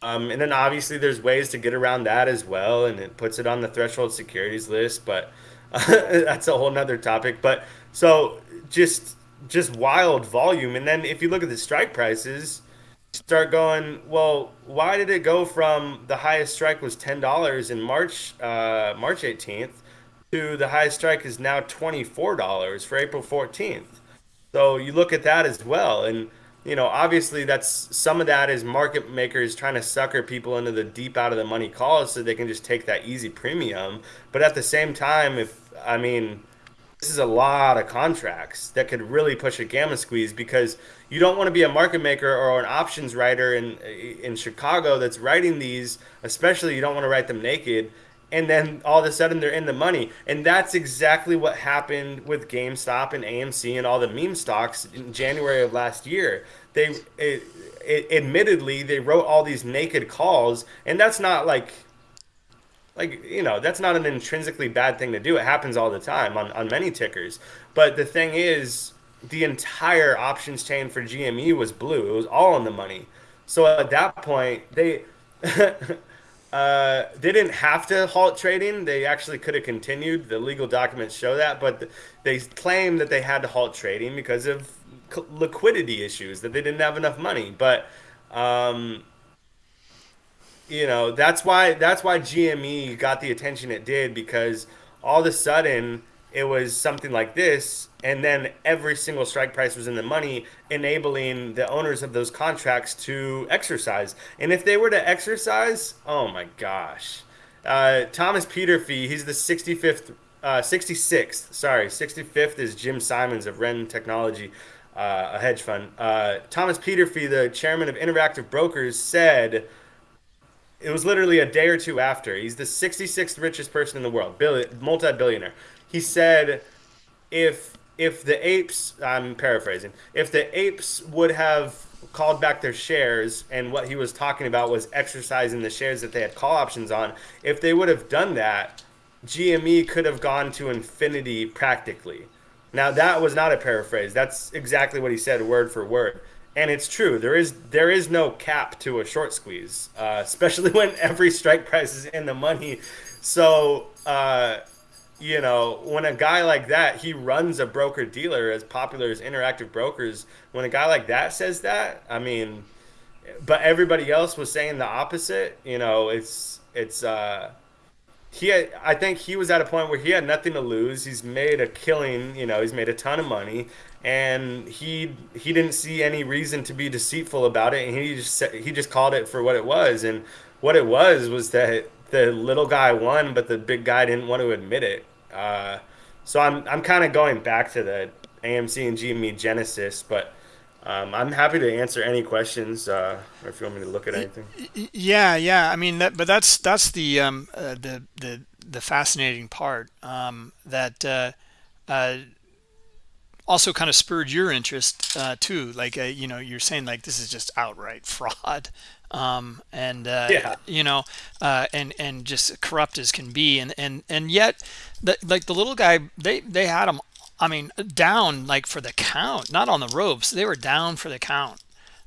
Um, and then obviously there's ways to get around that as well and it puts it on the threshold securities list but uh, that's a whole nother topic. But so just just wild volume. And then if you look at the strike prices start going, well, why did it go from the highest strike was ten dollars in March, uh, March eighteenth, to the high strike is now twenty four dollars for April fourteenth. So you look at that as well, and you know, obviously that's some of that is market makers trying to sucker people into the deep out of the money calls so they can just take that easy premium. But at the same time, if I mean this is a lot of contracts that could really push a gamma squeeze because you don't want to be a market maker or an options writer in in Chicago that's writing these, especially you don't want to write them naked and then all of a sudden they're in the money. And that's exactly what happened with GameStop and AMC and all the meme stocks in January of last year. They it, it, admittedly they wrote all these naked calls and that's not like like, you know, that's not an intrinsically bad thing to do. It happens all the time on, on many tickers. But the thing is, the entire options chain for GME was blue. It was all in the money. So at that point, they uh, they didn't have to halt trading. They actually could have continued. The legal documents show that, but they claim that they had to halt trading because of liquidity issues that they didn't have enough money. But um, you know that's why that's why GME got the attention it did because all of a sudden it was something like this and then every single strike price was in the money enabling the owners of those contracts to exercise and if they were to exercise oh my gosh uh, thomas peterffy he's the 65th uh, 66th sorry 65th is jim simons of ren technology uh, a hedge fund uh, thomas peterffy the chairman of interactive brokers said it was literally a day or two after. He's the 66th richest person in the world, billion, multi-billionaire. He said, if if the apes, I'm paraphrasing, if the apes would have called back their shares, and what he was talking about was exercising the shares that they had call options on, if they would have done that, GME could have gone to infinity practically. Now that was not a paraphrase. That's exactly what he said, word for word and it's true. There is there is no cap to a short squeeze, uh, especially when every strike price is in the money. So uh, you know, when a guy like that, he runs a broker dealer as popular as Interactive Brokers. When a guy like that says that, I mean, but everybody else was saying the opposite. You know, it's it's. Uh, he had, I think he was at a point where he had nothing to lose. He's made a killing, you know, he's made a ton of money and he he didn't see any reason to be deceitful about it and he just he just called it for what it was and what it was was that the little guy won but the big guy didn't want to admit it. Uh, so I'm I'm kind of going back to the AMC and GME Genesis, but um, I'm happy to answer any questions, uh, or if you want me to look at anything. Yeah, yeah. I mean, that, but that's that's the um, uh, the the the fascinating part um, that uh, uh, also kind of spurred your interest uh, too. Like uh, you know, you're saying like this is just outright fraud, um, and uh, yeah. you know, uh, and and just corrupt as can be, and and and yet, the, like the little guy, they they had him I mean, down like for the count, not on the ropes. They were down for the count,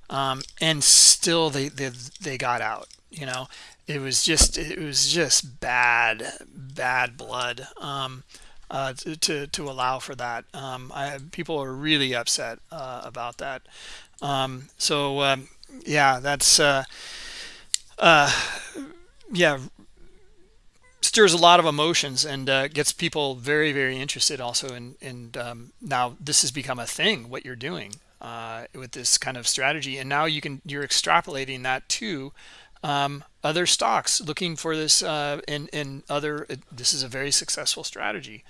um, and still they, they they got out. You know, it was just it was just bad bad blood um, uh, to, to to allow for that. Um, I, people are really upset uh, about that. Um, so um, yeah, that's uh, uh, yeah stirs a lot of emotions and uh, gets people very very interested also in in um, now this has become a thing what you're doing uh, with this kind of strategy. And now you can you're extrapolating that to um, other stocks looking for this uh, in in other this is a very successful strategy.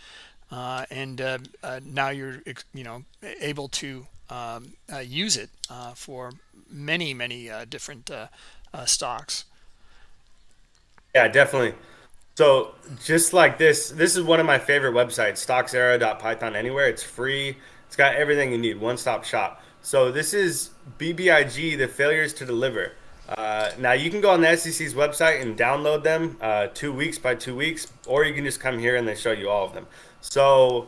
Uh, and uh, uh, now you're you know able to um, uh, use it uh, for many many different stocks. Yeah definitely. So just like this this is one of my favorite websites stocksera.python anywhere. It's free. It's got everything you need one-stop shop. So this is bbig the failures to deliver. Uh, now you can go on the SEC's website and download them uh, two weeks by two weeks, or you can just come here and they show you all of them. So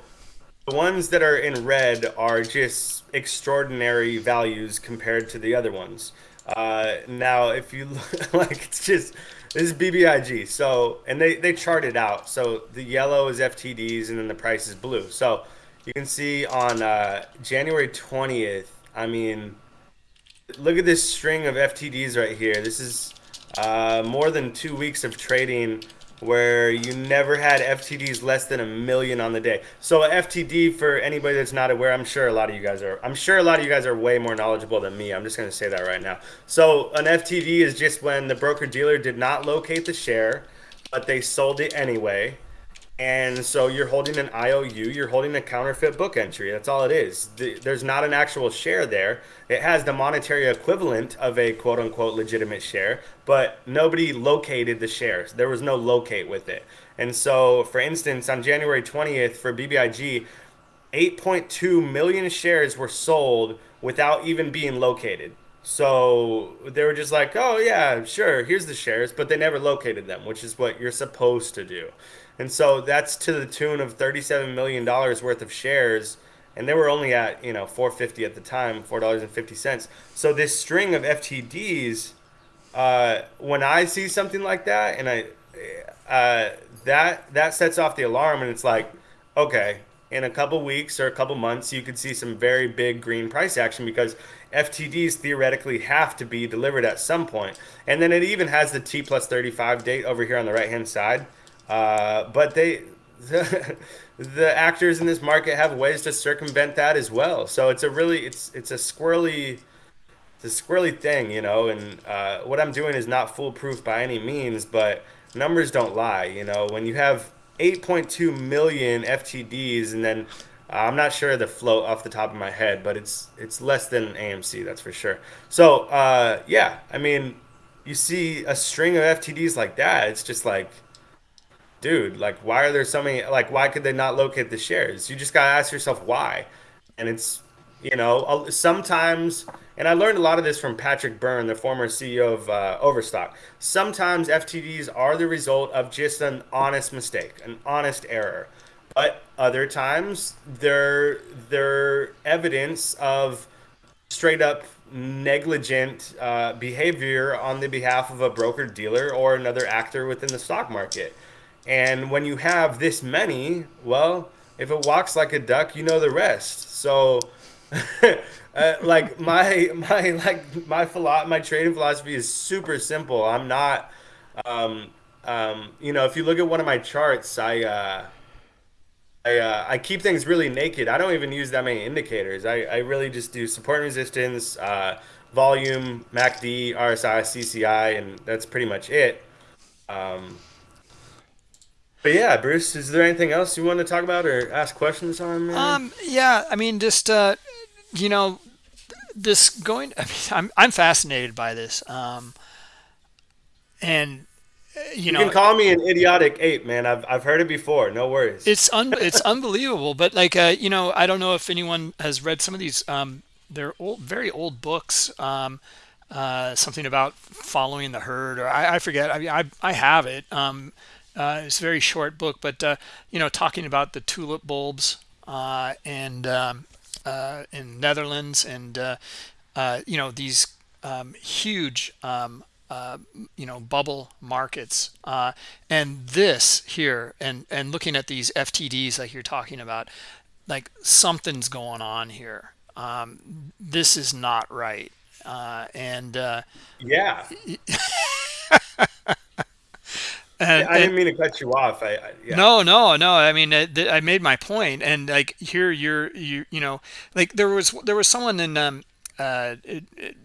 the ones that are in red are just extraordinary values compared to the other ones. Uh, now, if you look, like, it's just this is BBIG. So and they they chart it out. So the yellow is FTDs and then the price is blue. So you can see on uh, January twentieth. I mean look at this string of FTDs right here. This is uh, more than two weeks of trading where you never had FTDs less than a million on the day. So FTD, for anybody that's not aware, I'm sure a lot of you guys are. I'm sure a lot of you guys are way more knowledgeable than me. I'm just going to say that right now. So an FTD is just when the broker dealer did not locate the share, but they sold it anyway. And so you're holding an IOU, you're holding a counterfeit book entry. That's all it is. There's not an actual share there. It has the monetary equivalent of a quote unquote legitimate share, but nobody located the shares. There was no locate with it. And so, for instance, on January 20th for BBIG, 8.2 million shares were sold without even being located. So they were just like, oh, yeah, sure, here's the shares, but they never located them, which is what you're supposed to do. And so that's to the tune of $37 million worth of shares. And they were only at, you know, 450 at the time, $4.50. So this string of FTDs, uh, when I see something like that and I, uh, that, that sets off the alarm and it's like, okay, in a couple weeks or a couple months, you could see some very big green price action because FTDs theoretically have to be delivered at some point. And then it even has the T plus 35 date over here on the right hand side. Uh, but they, the, the actors in this market have ways to circumvent that as well. So it's a really, it's it's a squirrely, it's a squirrely thing, you know. And uh, what I'm doing is not foolproof by any means, but numbers don't lie. You know, when you have 8.2 million FTDs, and then uh, I'm not sure the float off the top of my head, but it's it's less than AMC, that's for sure. So uh, yeah, I mean, you see a string of FTDs like that, it's just like dude, like, why are there so many? Like, why could they not locate the shares? You just gotta ask yourself why. And it's, you know, sometimes, and I learned a lot of this from Patrick Byrne, the former CEO of uh, Overstock. Sometimes FTDs are the result of just an honest mistake, an honest error. But other times, they're they're evidence of straight up negligent uh, behavior on the behalf of a broker dealer or another actor within the stock market. And when you have this many, well, if it walks like a duck, you know the rest. So, uh, like my my like my philo- my trading philosophy is super simple. I'm not, um, um, you know, if you look at one of my charts, I. Uh, I, uh, I keep things really naked. I don't even use that many indicators. I, I really just do support and resistance, uh, volume, MACD, RSI, CCI, and that's pretty much it. Um, but yeah, Bruce, is there anything else you want to talk about or ask questions on? Um, yeah, I mean, just uh, you know, this going. I mean, I'm I'm fascinated by this. Um, and uh, you, you can call me an idiotic ape, man. I've I've heard it before. No worries. It's un it's unbelievable. But like, uh, you know, I don't know if anyone has read some of these. Um, they're old, very old books. Um, uh, something about following the herd, or I, I forget. I mean, I I have it. Um, uh, it's a very short book, but uh, you know, talking about the tulip bulbs uh, and um, uh, in Netherlands, and uh, uh, you know these um, huge um, you know bubble markets uh, and this here and and looking at these ftds like you're talking about like something's going on here. Um, this is not right uh, and uh, Yeah, and, I didn't mean to cut you off. I, I yeah, no no no. I mean I, I made my point and like here you're you you know like there was there was someone in um uh it, it,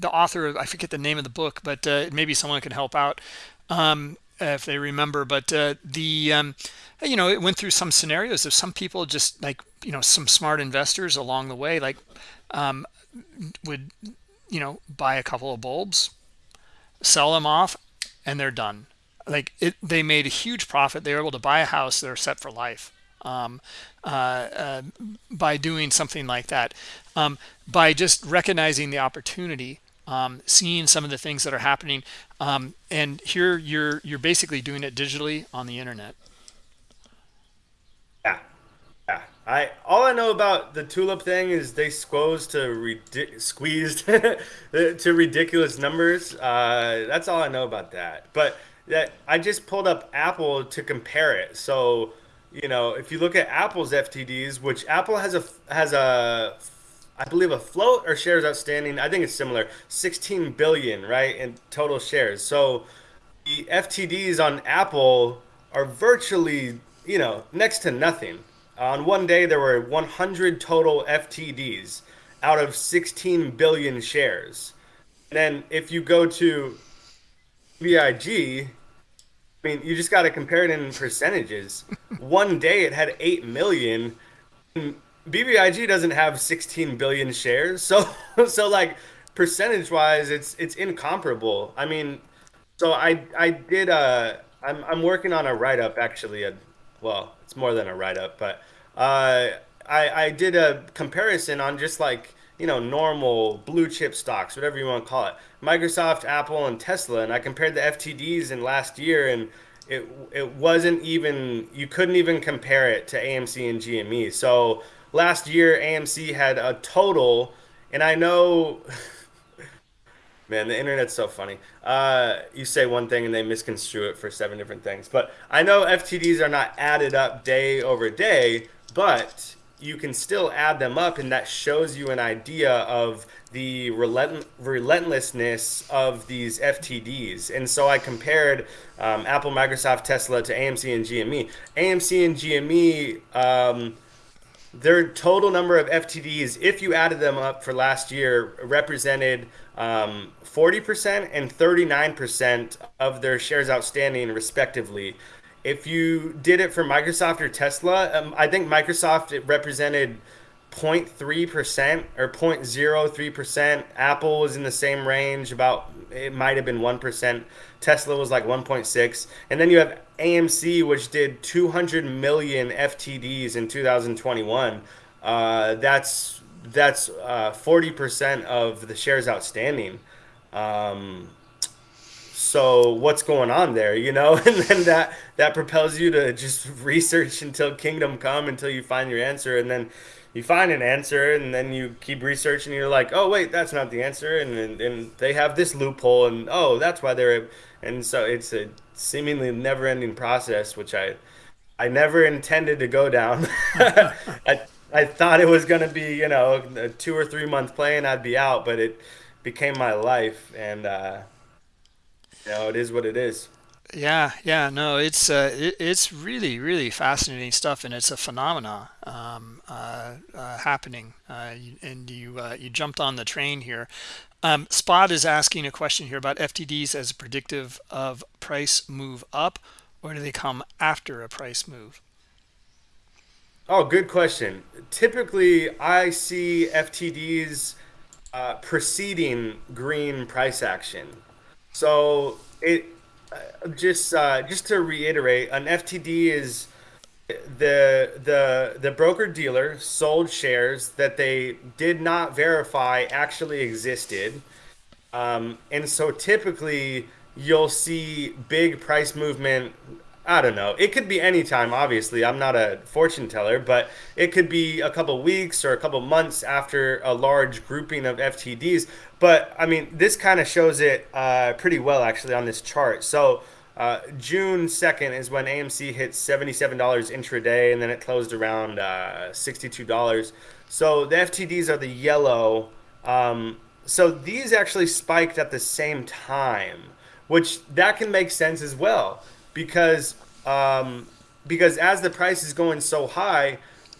the author of i forget the name of the book but uh, maybe someone can help out um if they remember. But uh, the um you know it went through some scenarios of some people just like you know some smart investors along the way like um would you know buy a couple of bulbs sell them off and they're done like it they made a huge profit they were able to buy a house they're set for life um, uh, uh, by doing something like that um, by just recognizing the opportunity um, seeing some of the things that are happening um, and here you're you're basically doing it digitally on the internet yeah, yeah. I all I know about the tulip thing is they squeezed to squeezed to ridiculous numbers. Uh, that's all I know about that. But that I just pulled up Apple to compare it. So you know, if you look at Apple's FTDs, which Apple has a has a I believe a float or shares outstanding. I think it's similar, 16 billion, right, in total shares. So the FTDs on Apple are virtually, you know, next to nothing. On one day, there were 100 total FTDs out of 16 billion shares. And then if you go to BBIG, I mean, you just got to compare it in percentages. One day it had 8 million. BBIG doesn't have 16 billion shares. So so like percentage wise it's it's incomparable. I mean, so I I did uh I'm I'm working on a write up actually. A, well, it's more than a write up, but uh I I did a comparison on just like you know normal blue chip stocks, whatever you want to call it, Microsoft, Apple, and Tesla, and I compared the FTDs in last year, and it it wasn't even you couldn't even compare it to AMC and GME. So last year AMC had a total, and I know Man, the internet's so funny. Uh, you say one thing and they misconstrue it for seven different things. But I know FTDs are not added up day over day, but you can still add them up, and that shows you an idea of the relent- relentlessness of these FTDs. And so I compared um, Apple, Microsoft, Tesla to AMC and GME. AMC and GME. Um, their total number of FTDs, if you added them up for last year, represented um, 40% and 39% of their shares outstanding, respectively. If you did it for Microsoft or Tesla, um, I think Microsoft it represented 0.3% or 0.03%. Apple was in the same range, about it might have been 1%. Tesla was like 1.6. And then you have AMC, which did 200 million FTDs in 2021. Uh, that's that's uh, 40% of the shares outstanding. Um, so what's going on there, you know? And then that that propels you to just research until kingdom come until you find your answer and then you find an answer and then you keep researching you're like, "Oh, wait, that's not the answer." And and, and they have this loophole and oh, that's why they're and so it's a seemingly never-ending process which I I never intended to go down. I I thought it was going to be, you know, a 2 or 3 month play and I'd be out, but it became my life and uh you know, it is what it is. Yeah, yeah, no, it's uh, it, it's really, really fascinating stuff, and it's a phenomena um, uh, uh, happening. Uh, and you uh, you jumped on the train here. Um, Spot is asking a question here about FTDs as a predictive of price move up, or do they come after a price move? Oh, good question. Typically, I see FTDs uh, preceding green price action. So it uh, just uh, just to reiterate, an FTD is the the the broker dealer sold shares that they did not verify actually existed. Um, and so typically you'll see big price movement I don't know. It could be any time, obviously. I'm not a fortune teller, but it could be a couple weeks or a couple months after a large grouping of FTDs. But I mean, this kind of shows it uh, pretty well actually on this chart. So uh, June 2nd is when AMC hit $77 intraday and then it closed around uh, $62. So the FTDs are the yellow. Um, so these actually spiked at the same time, which that can make sense as well because um, because as the price is going so high,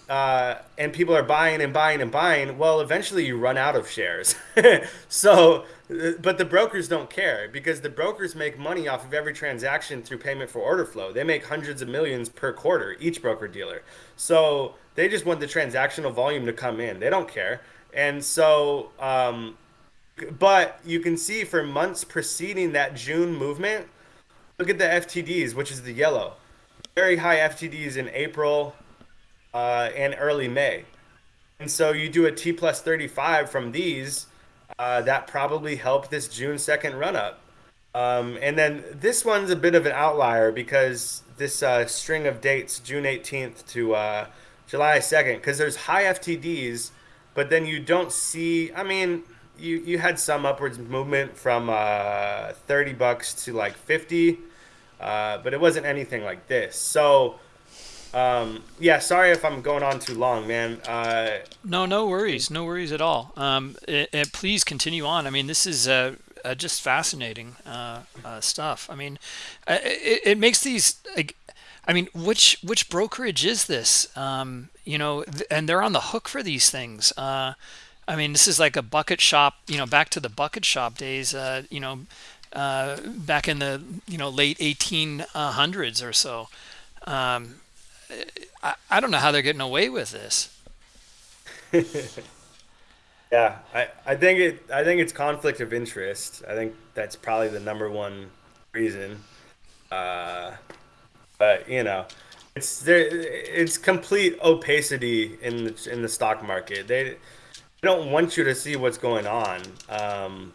uh, and people are buying and buying and buying, well, eventually you run out of shares. so, uh, but the brokers don't care because the brokers make money off of every transaction through payment for order flow. They make hundreds of millions per quarter, each broker dealer. So they just want the transactional volume to come in. They don't care. And so, um, but you can see for months preceding that June movement, look at the FTDs, which is the yellow. Very high FTDs in April, uh, and early May. And so you do a T plus 35 from these, uh, that probably helped this June 2nd run up. Um, and then this one's a bit of an outlier because this uh, string of dates, June 18th to uh, July 2nd, because there's high FTDs, but then you don't see, I mean, you, you had some upwards movement from uh, 30 bucks to like 50, uh, but it wasn't anything like this. So, um, yeah, sorry if I'm going on too long, man. Uh, no, no worries, no worries at all. Um, it, it, please continue on. I mean, this is uh, uh, just fascinating uh, uh, stuff. I mean, uh, it, it makes these. Like, I mean, which which brokerage is this? Um, you know, th and they're on the hook for these things. I mean, this is like a bucket shop. You know, back to the bucket shop days. you know, back in the you know late 1800s or so. Um, I, I don't know how they're getting away with this. yeah, I, I think it I think it's conflict of interest. I think that's probably the number one reason. Uh, but you know, it's there. It's complete opacity in the, in the stock market. They don't want you to see what's going on. Um,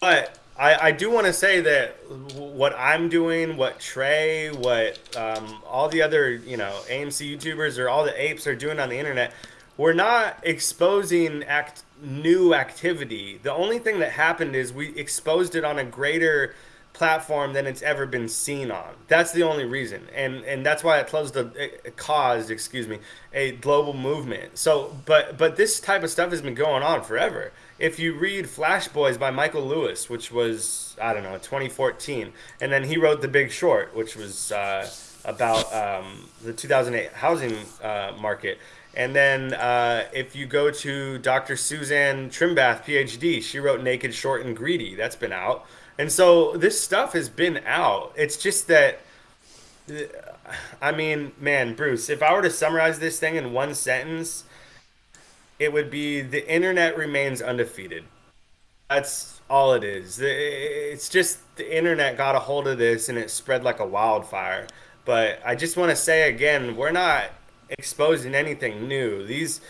but I, I do want to say that what I'm doing, what Trey, what um, all the other, you know, AMC YouTubers or all the apes are doing on the internet, we're not exposing act new activity. The only thing that happened is we exposed it on a greater platform than it's ever been seen on. That's the only reason, and and that's why it closed the it caused, excuse me, a global movement. So, but but this type of stuff has been going on forever. If you read Flash Boys by Michael Lewis, which was I don't know 2014, and then he wrote The Big Short, which was uh, about um, the 2008 housing uh, market. And then uh, if you go to Dr. Suzanne Trimbath, PhD, she wrote Naked, Short, and Greedy. That's been out. And so this stuff has been out. It's just that, I mean, man, Bruce, if I were to summarize this thing in one sentence, it would be the internet remains undefeated. That's all it is. It's just the internet got a hold of this and it spread like a wildfire. But I just want to say again, we're not exposing anything new. These,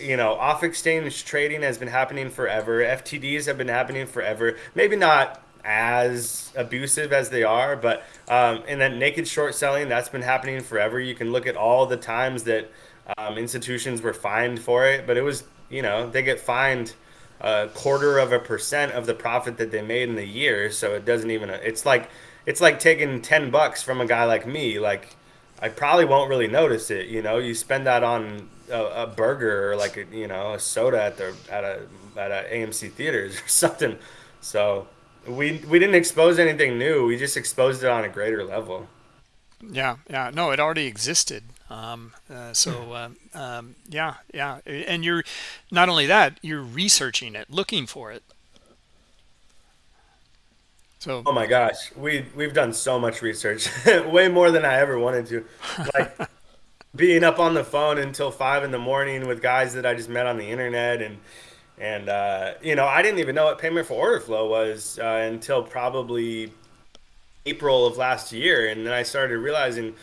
you know, off exchange trading has been happening forever. FTDs have been happening forever. Maybe not as abusive as they are. But um, and then naked short selling that's been happening forever. You can look at all the times that um, institutions were fined for it, but it was you know they get fined a quarter of a percent of the profit that they made in the year. So it doesn't even it's like it's like taking ten bucks from a guy like me. Like I probably won't really notice it. You know, you spend that on a, a burger or like a, you know a soda at the at a at a AMC theaters or something. So we we didn't expose anything new. We just exposed it on a greater level. Yeah, yeah. No, it already existed. Um, uh, so hmm. um, um, yeah, yeah. And you're not only that, you're researching it, looking for it. So oh my gosh, we we've done so much research, way more than I ever wanted to. Like being up on the phone until five in the morning with guys that I just met on the internet and and, uh, you know, I didn't even know what payment for order flow was uh, until probably April of last year. And then I started realizing,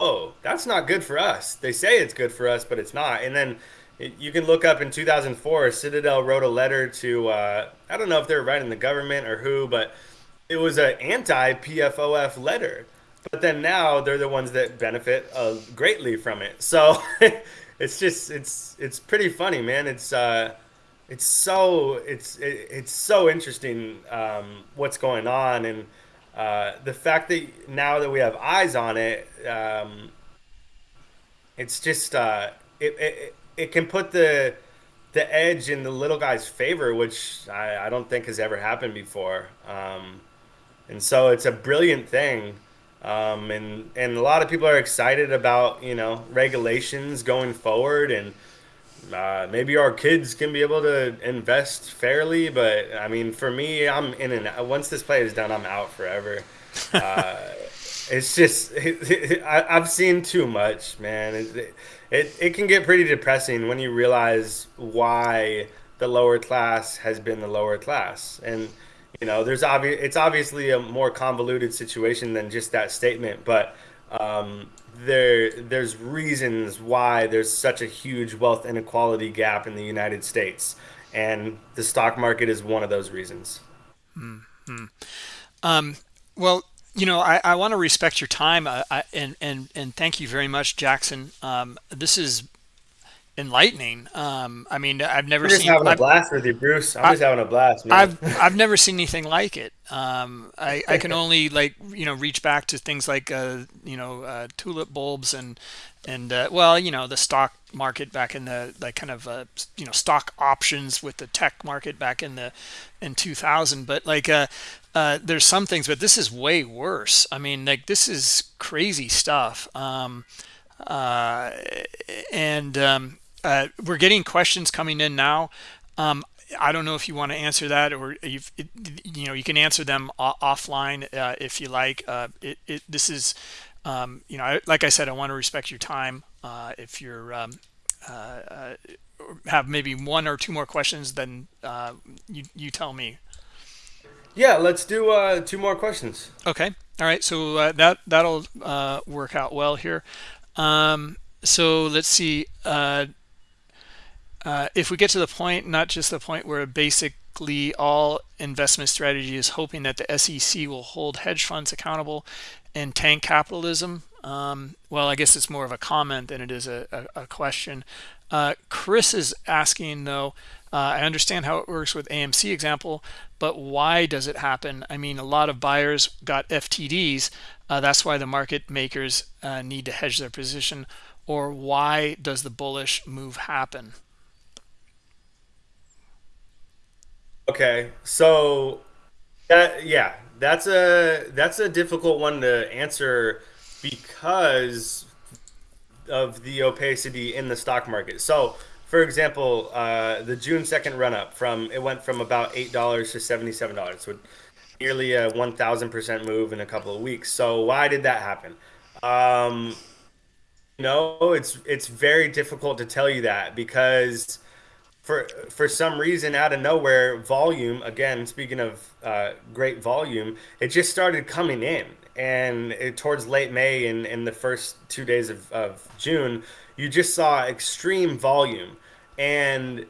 oh, that's not good for us. They say it's good for us, but it's not. And then it, you can look up in 2004, Citadel wrote a letter to, uh, I don't know if they were writing the government or who, but it was an anti PFOF letter. but then now they're the ones that benefit uh, greatly from it. So it's just it's it's pretty funny, man. It's uh, it's so it's it, it's so interesting um, what's going on and uh, the fact that now that we have eyes on it, um, it's just uh, it, it it can put the the edge in the little guy's favor, which I, I don't think has ever happened before. Um, and so it's a brilliant thing. Um, and and a lot of people are excited about you know regulations going forward and uh, maybe our kids can be able to invest fairly, but I mean, for me, I'm in and once this play is done, I'm out forever. Uh, it's just I, I've seen too much, man. It, it it can get pretty depressing when you realize why the lower class has been the lower class, and you know, there's obvious it's obviously a more convoluted situation than just that statement, but um, there there's reasons why there's such a huge wealth inequality gap in the United States, and the stock market is one of those reasons. Mm-hmm. Um, well, you know, I, I want to respect your time, uh, I, and and and thank you very much, Jackson. Um, this is enlightening. Um, I mean, I've never I'm just seen. having a I've, blast with you, Bruce. I'm I, just having a blast, man. I've I've never seen anything like it. Um, I I can only like you know reach back to things like uh, you know uh, tulip bulbs and and uh, well you know the stock market back in the like kind of uh, you know stock options with the tech market back in the in 2000. But like uh, uh, there's some things, but this is way worse. I mean like this is crazy stuff. Um, uh, and um, uh, we're getting questions coming in now. Um, I don't know if you want to answer that or if you know you can answer them offline uh, if you like. Uh, it, it, this is um, you know I, like I said I want to respect your time. Uh, if you're um, uh, uh, have maybe one or two more questions, then uh, you you tell me. Yeah, let's do two more questions. Okay. All right. So that that'll work out well here. Um, so let's see. Uh, if we get to the point, not just the point where basically all investment strategy is hoping that the SEC will hold hedge funds accountable and tank capitalism, um, well, I guess it's more of a comment than it is a, a, a question. Uh, Chris is asking, though, uh, I understand how it works with AMC example, but why does it happen? I mean, a lot of buyers got FTDs. Uh, that's why the market makers uh, need to hedge their position. Or why does the bullish move happen? Okay, so that yeah, that's a that's a difficult one to answer because of the opacity in the stock market. So, for example, uh, the June second run up from it went from about eight dollars to seventy seven dollars, so nearly a one thousand percent move in a couple of weeks. So, why did that happen? Um, you know, it's it's very difficult to tell you that because for for some reason out of nowhere volume again speaking of uh, great volume it just started coming in. And it, towards late may and in the first two days of, of june you just saw extreme volume. And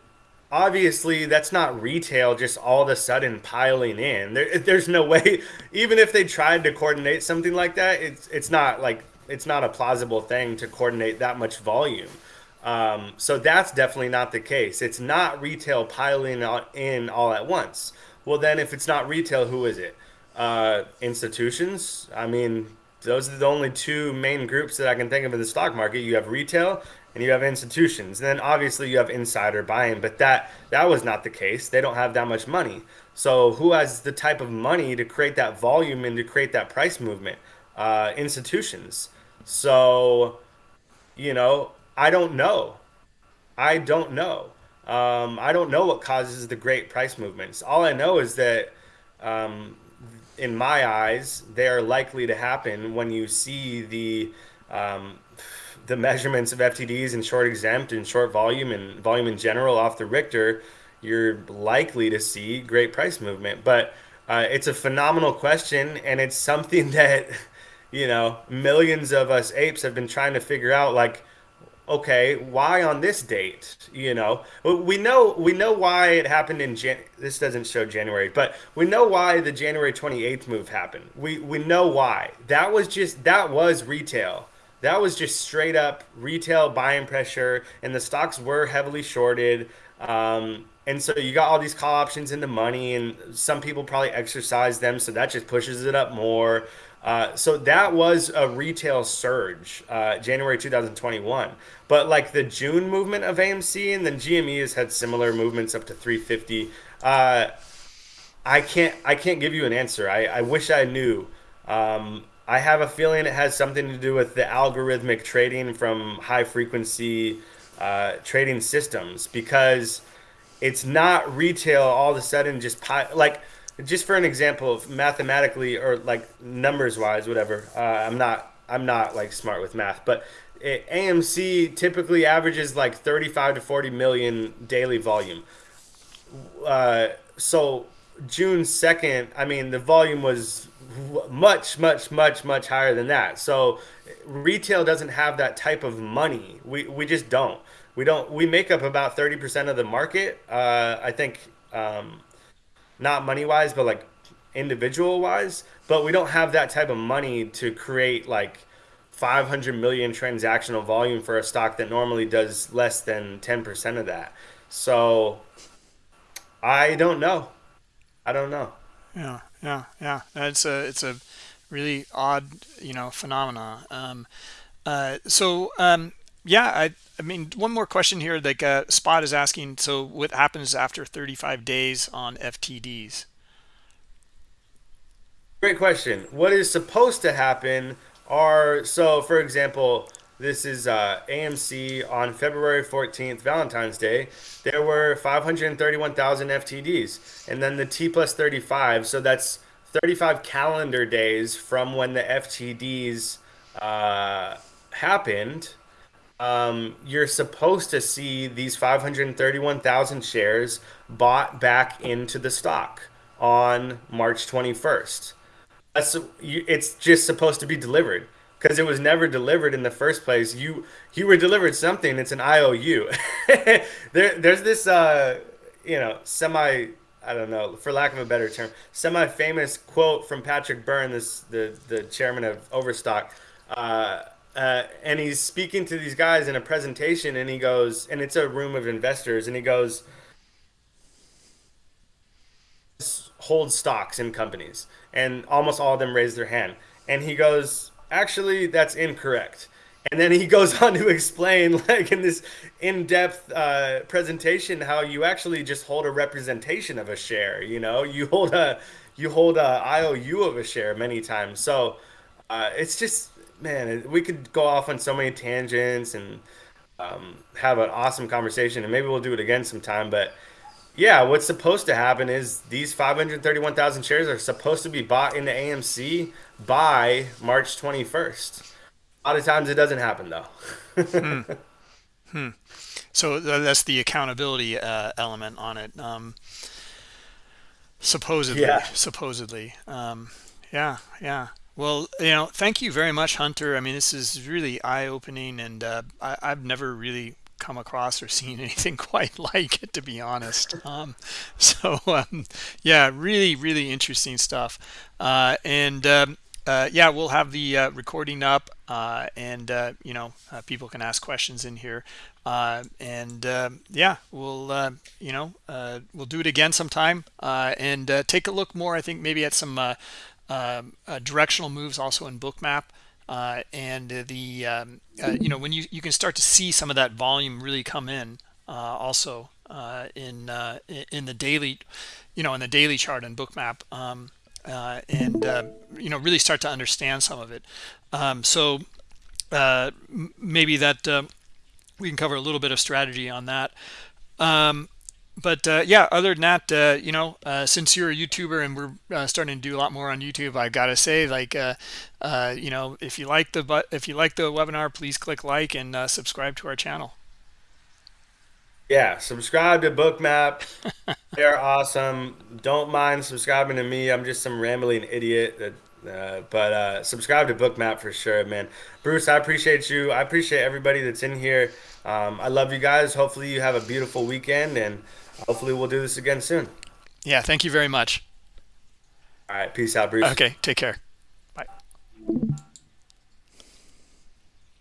obviously that's not retail just all of a sudden piling in. There, there's no way even if they tried to coordinate something like that it's it's not like it's not a plausible thing to coordinate that much volume um, so that's definitely not the case. It's not retail piling in all at once. Well, then if it's not retail, who is it? Uh, institutions. I mean, those are the only two main groups that I can think of in the stock market. You have retail and you have institutions. And then obviously you have insider buying, but that that was not the case. They don't have that much money. So who has the type of money to create that volume and to create that price movement? Uh, institutions. So, you know, I don't know. I don't know. Um, I don't know what causes the great price movements. All I know is that, um, in my eyes, they are likely to happen when you see the um, the measurements of FTDs and short exempt and short volume and volume in general off the Richter. You're likely to see great price movement, but uh, it's a phenomenal question, and it's something that you know millions of us apes have been trying to figure out. Like okay, why on this date? You know, we know we know why it happened in Jan. This doesn't show January, but we know why the January 28th move happened. We we know why. That was just that was retail. That was just straight up retail buying pressure, and the stocks were heavily shorted. Um, and so you got all these call options in the money, and some people probably exercise them, so that just pushes it up more. Uh, so that was a retail surge, uh, January 2021. But like the June movement of AMC and then GME has had similar movements up to 350. Uh, I can't I can't give you an answer. I, I wish I knew. Um, I have a feeling it has something to do with the algorithmic trading from high frequency uh, trading systems because it's not retail all of a sudden just like just for an example of mathematically or like numbers wise whatever uh, i'm not i'm not like smart with math but it, amc typically averages like 35 to 40 million daily volume. Uh, so june 2nd i mean the volume was much much much much higher than that. So retail doesn't have that type of money. We, we just don't. We don't we make up about 30% of the market. Uh, i think um, not money wise, but like individual wise. But we don't have that type of money to create like 500 million transactional volume for a stock that normally does less than 10% of that. So I don't know. I don't know. Yeah, yeah, yeah. It's a it's a really odd, you know, phenomena. Um, uh, so um, yeah, I I mean, one more question here. Like uh, Spot is asking, so what happens after 35 days on FTDs? Great question. What is supposed to happen are so, for example, this is uh, AMC on February 14th, Valentine's Day. There were 531,000 FTDs, and then the T plus 35. So that's 35 calendar days from when the FTDs uh, happened um, you're supposed to see these 531,000 shares bought back into the stock on March 21st. That's it's just supposed to be delivered because it was never delivered in the first place. You you were delivered something. It's an IOU. there there's this uh, you know semi I don't know for lack of a better term semi famous quote from Patrick Byrne, this the the chairman of Overstock. Uh, uh, and he's speaking to these guys in a presentation, and he goes, and it's a room of investors, and he goes, hold stocks in companies, and almost all of them raise their hand, and he goes, actually, that's incorrect. And then he goes on to explain, like in this in-depth uh, presentation, how you actually just hold a representation of a share. You know, you hold a you hold a IOU of a share many times. So uh, it's just man, we could go off on so many tangents and um, have an awesome conversation, and maybe we'll do it again sometime. But yeah, what's supposed to happen is these 531,000 shares are supposed to be bought into AMC by March 21st. A lot of times it doesn't happen though. hmm. Hmm. So that's the accountability uh, element on it. Um, supposedly, yeah. supposedly. Um, yeah, yeah. Well, you know, thank you very much, Hunter. I mean, this is really eye-opening, and uh, I, have never really come across or seen anything quite like it, to be honest. Um, so, um, yeah, really, really interesting stuff. Uh, and um, uh, yeah, we'll have the uh, recording up, uh, and uh, you know, people can ask questions in here. and um, yeah, we'll you know we'll do it again sometime, and take a look more. I think maybe at some um, uh, directional moves also in bookmap uh, and the um, uh, you know when you you can start to see some of that volume really come in also in in the daily you know in the daily chart and bookmap um, and you know really start to understand some of it. Um, so maybe that we can cover a little bit of strategy on that. Um, but uh, yeah, other than that, uh, you know, uh, since you're a YouTuber and we're uh, starting to do a lot more on YouTube, I gotta say, like, uh, uh, you know, if you like the but if you like the webinar, please click like and subscribe to our channel. Yeah, subscribe to Bookmap. They're awesome. Don't mind subscribing to me. I'm just some rambling idiot that Uh, but uh, subscribe to Bookmap for sure, man. Bruce, I appreciate you. I appreciate everybody that's in here. Um, I love you guys. Hopefully, you have a beautiful weekend, and hopefully we'll do this again soon. Yeah, thank you very much. All right, peace out, Bruce. Okay, take care. Bye.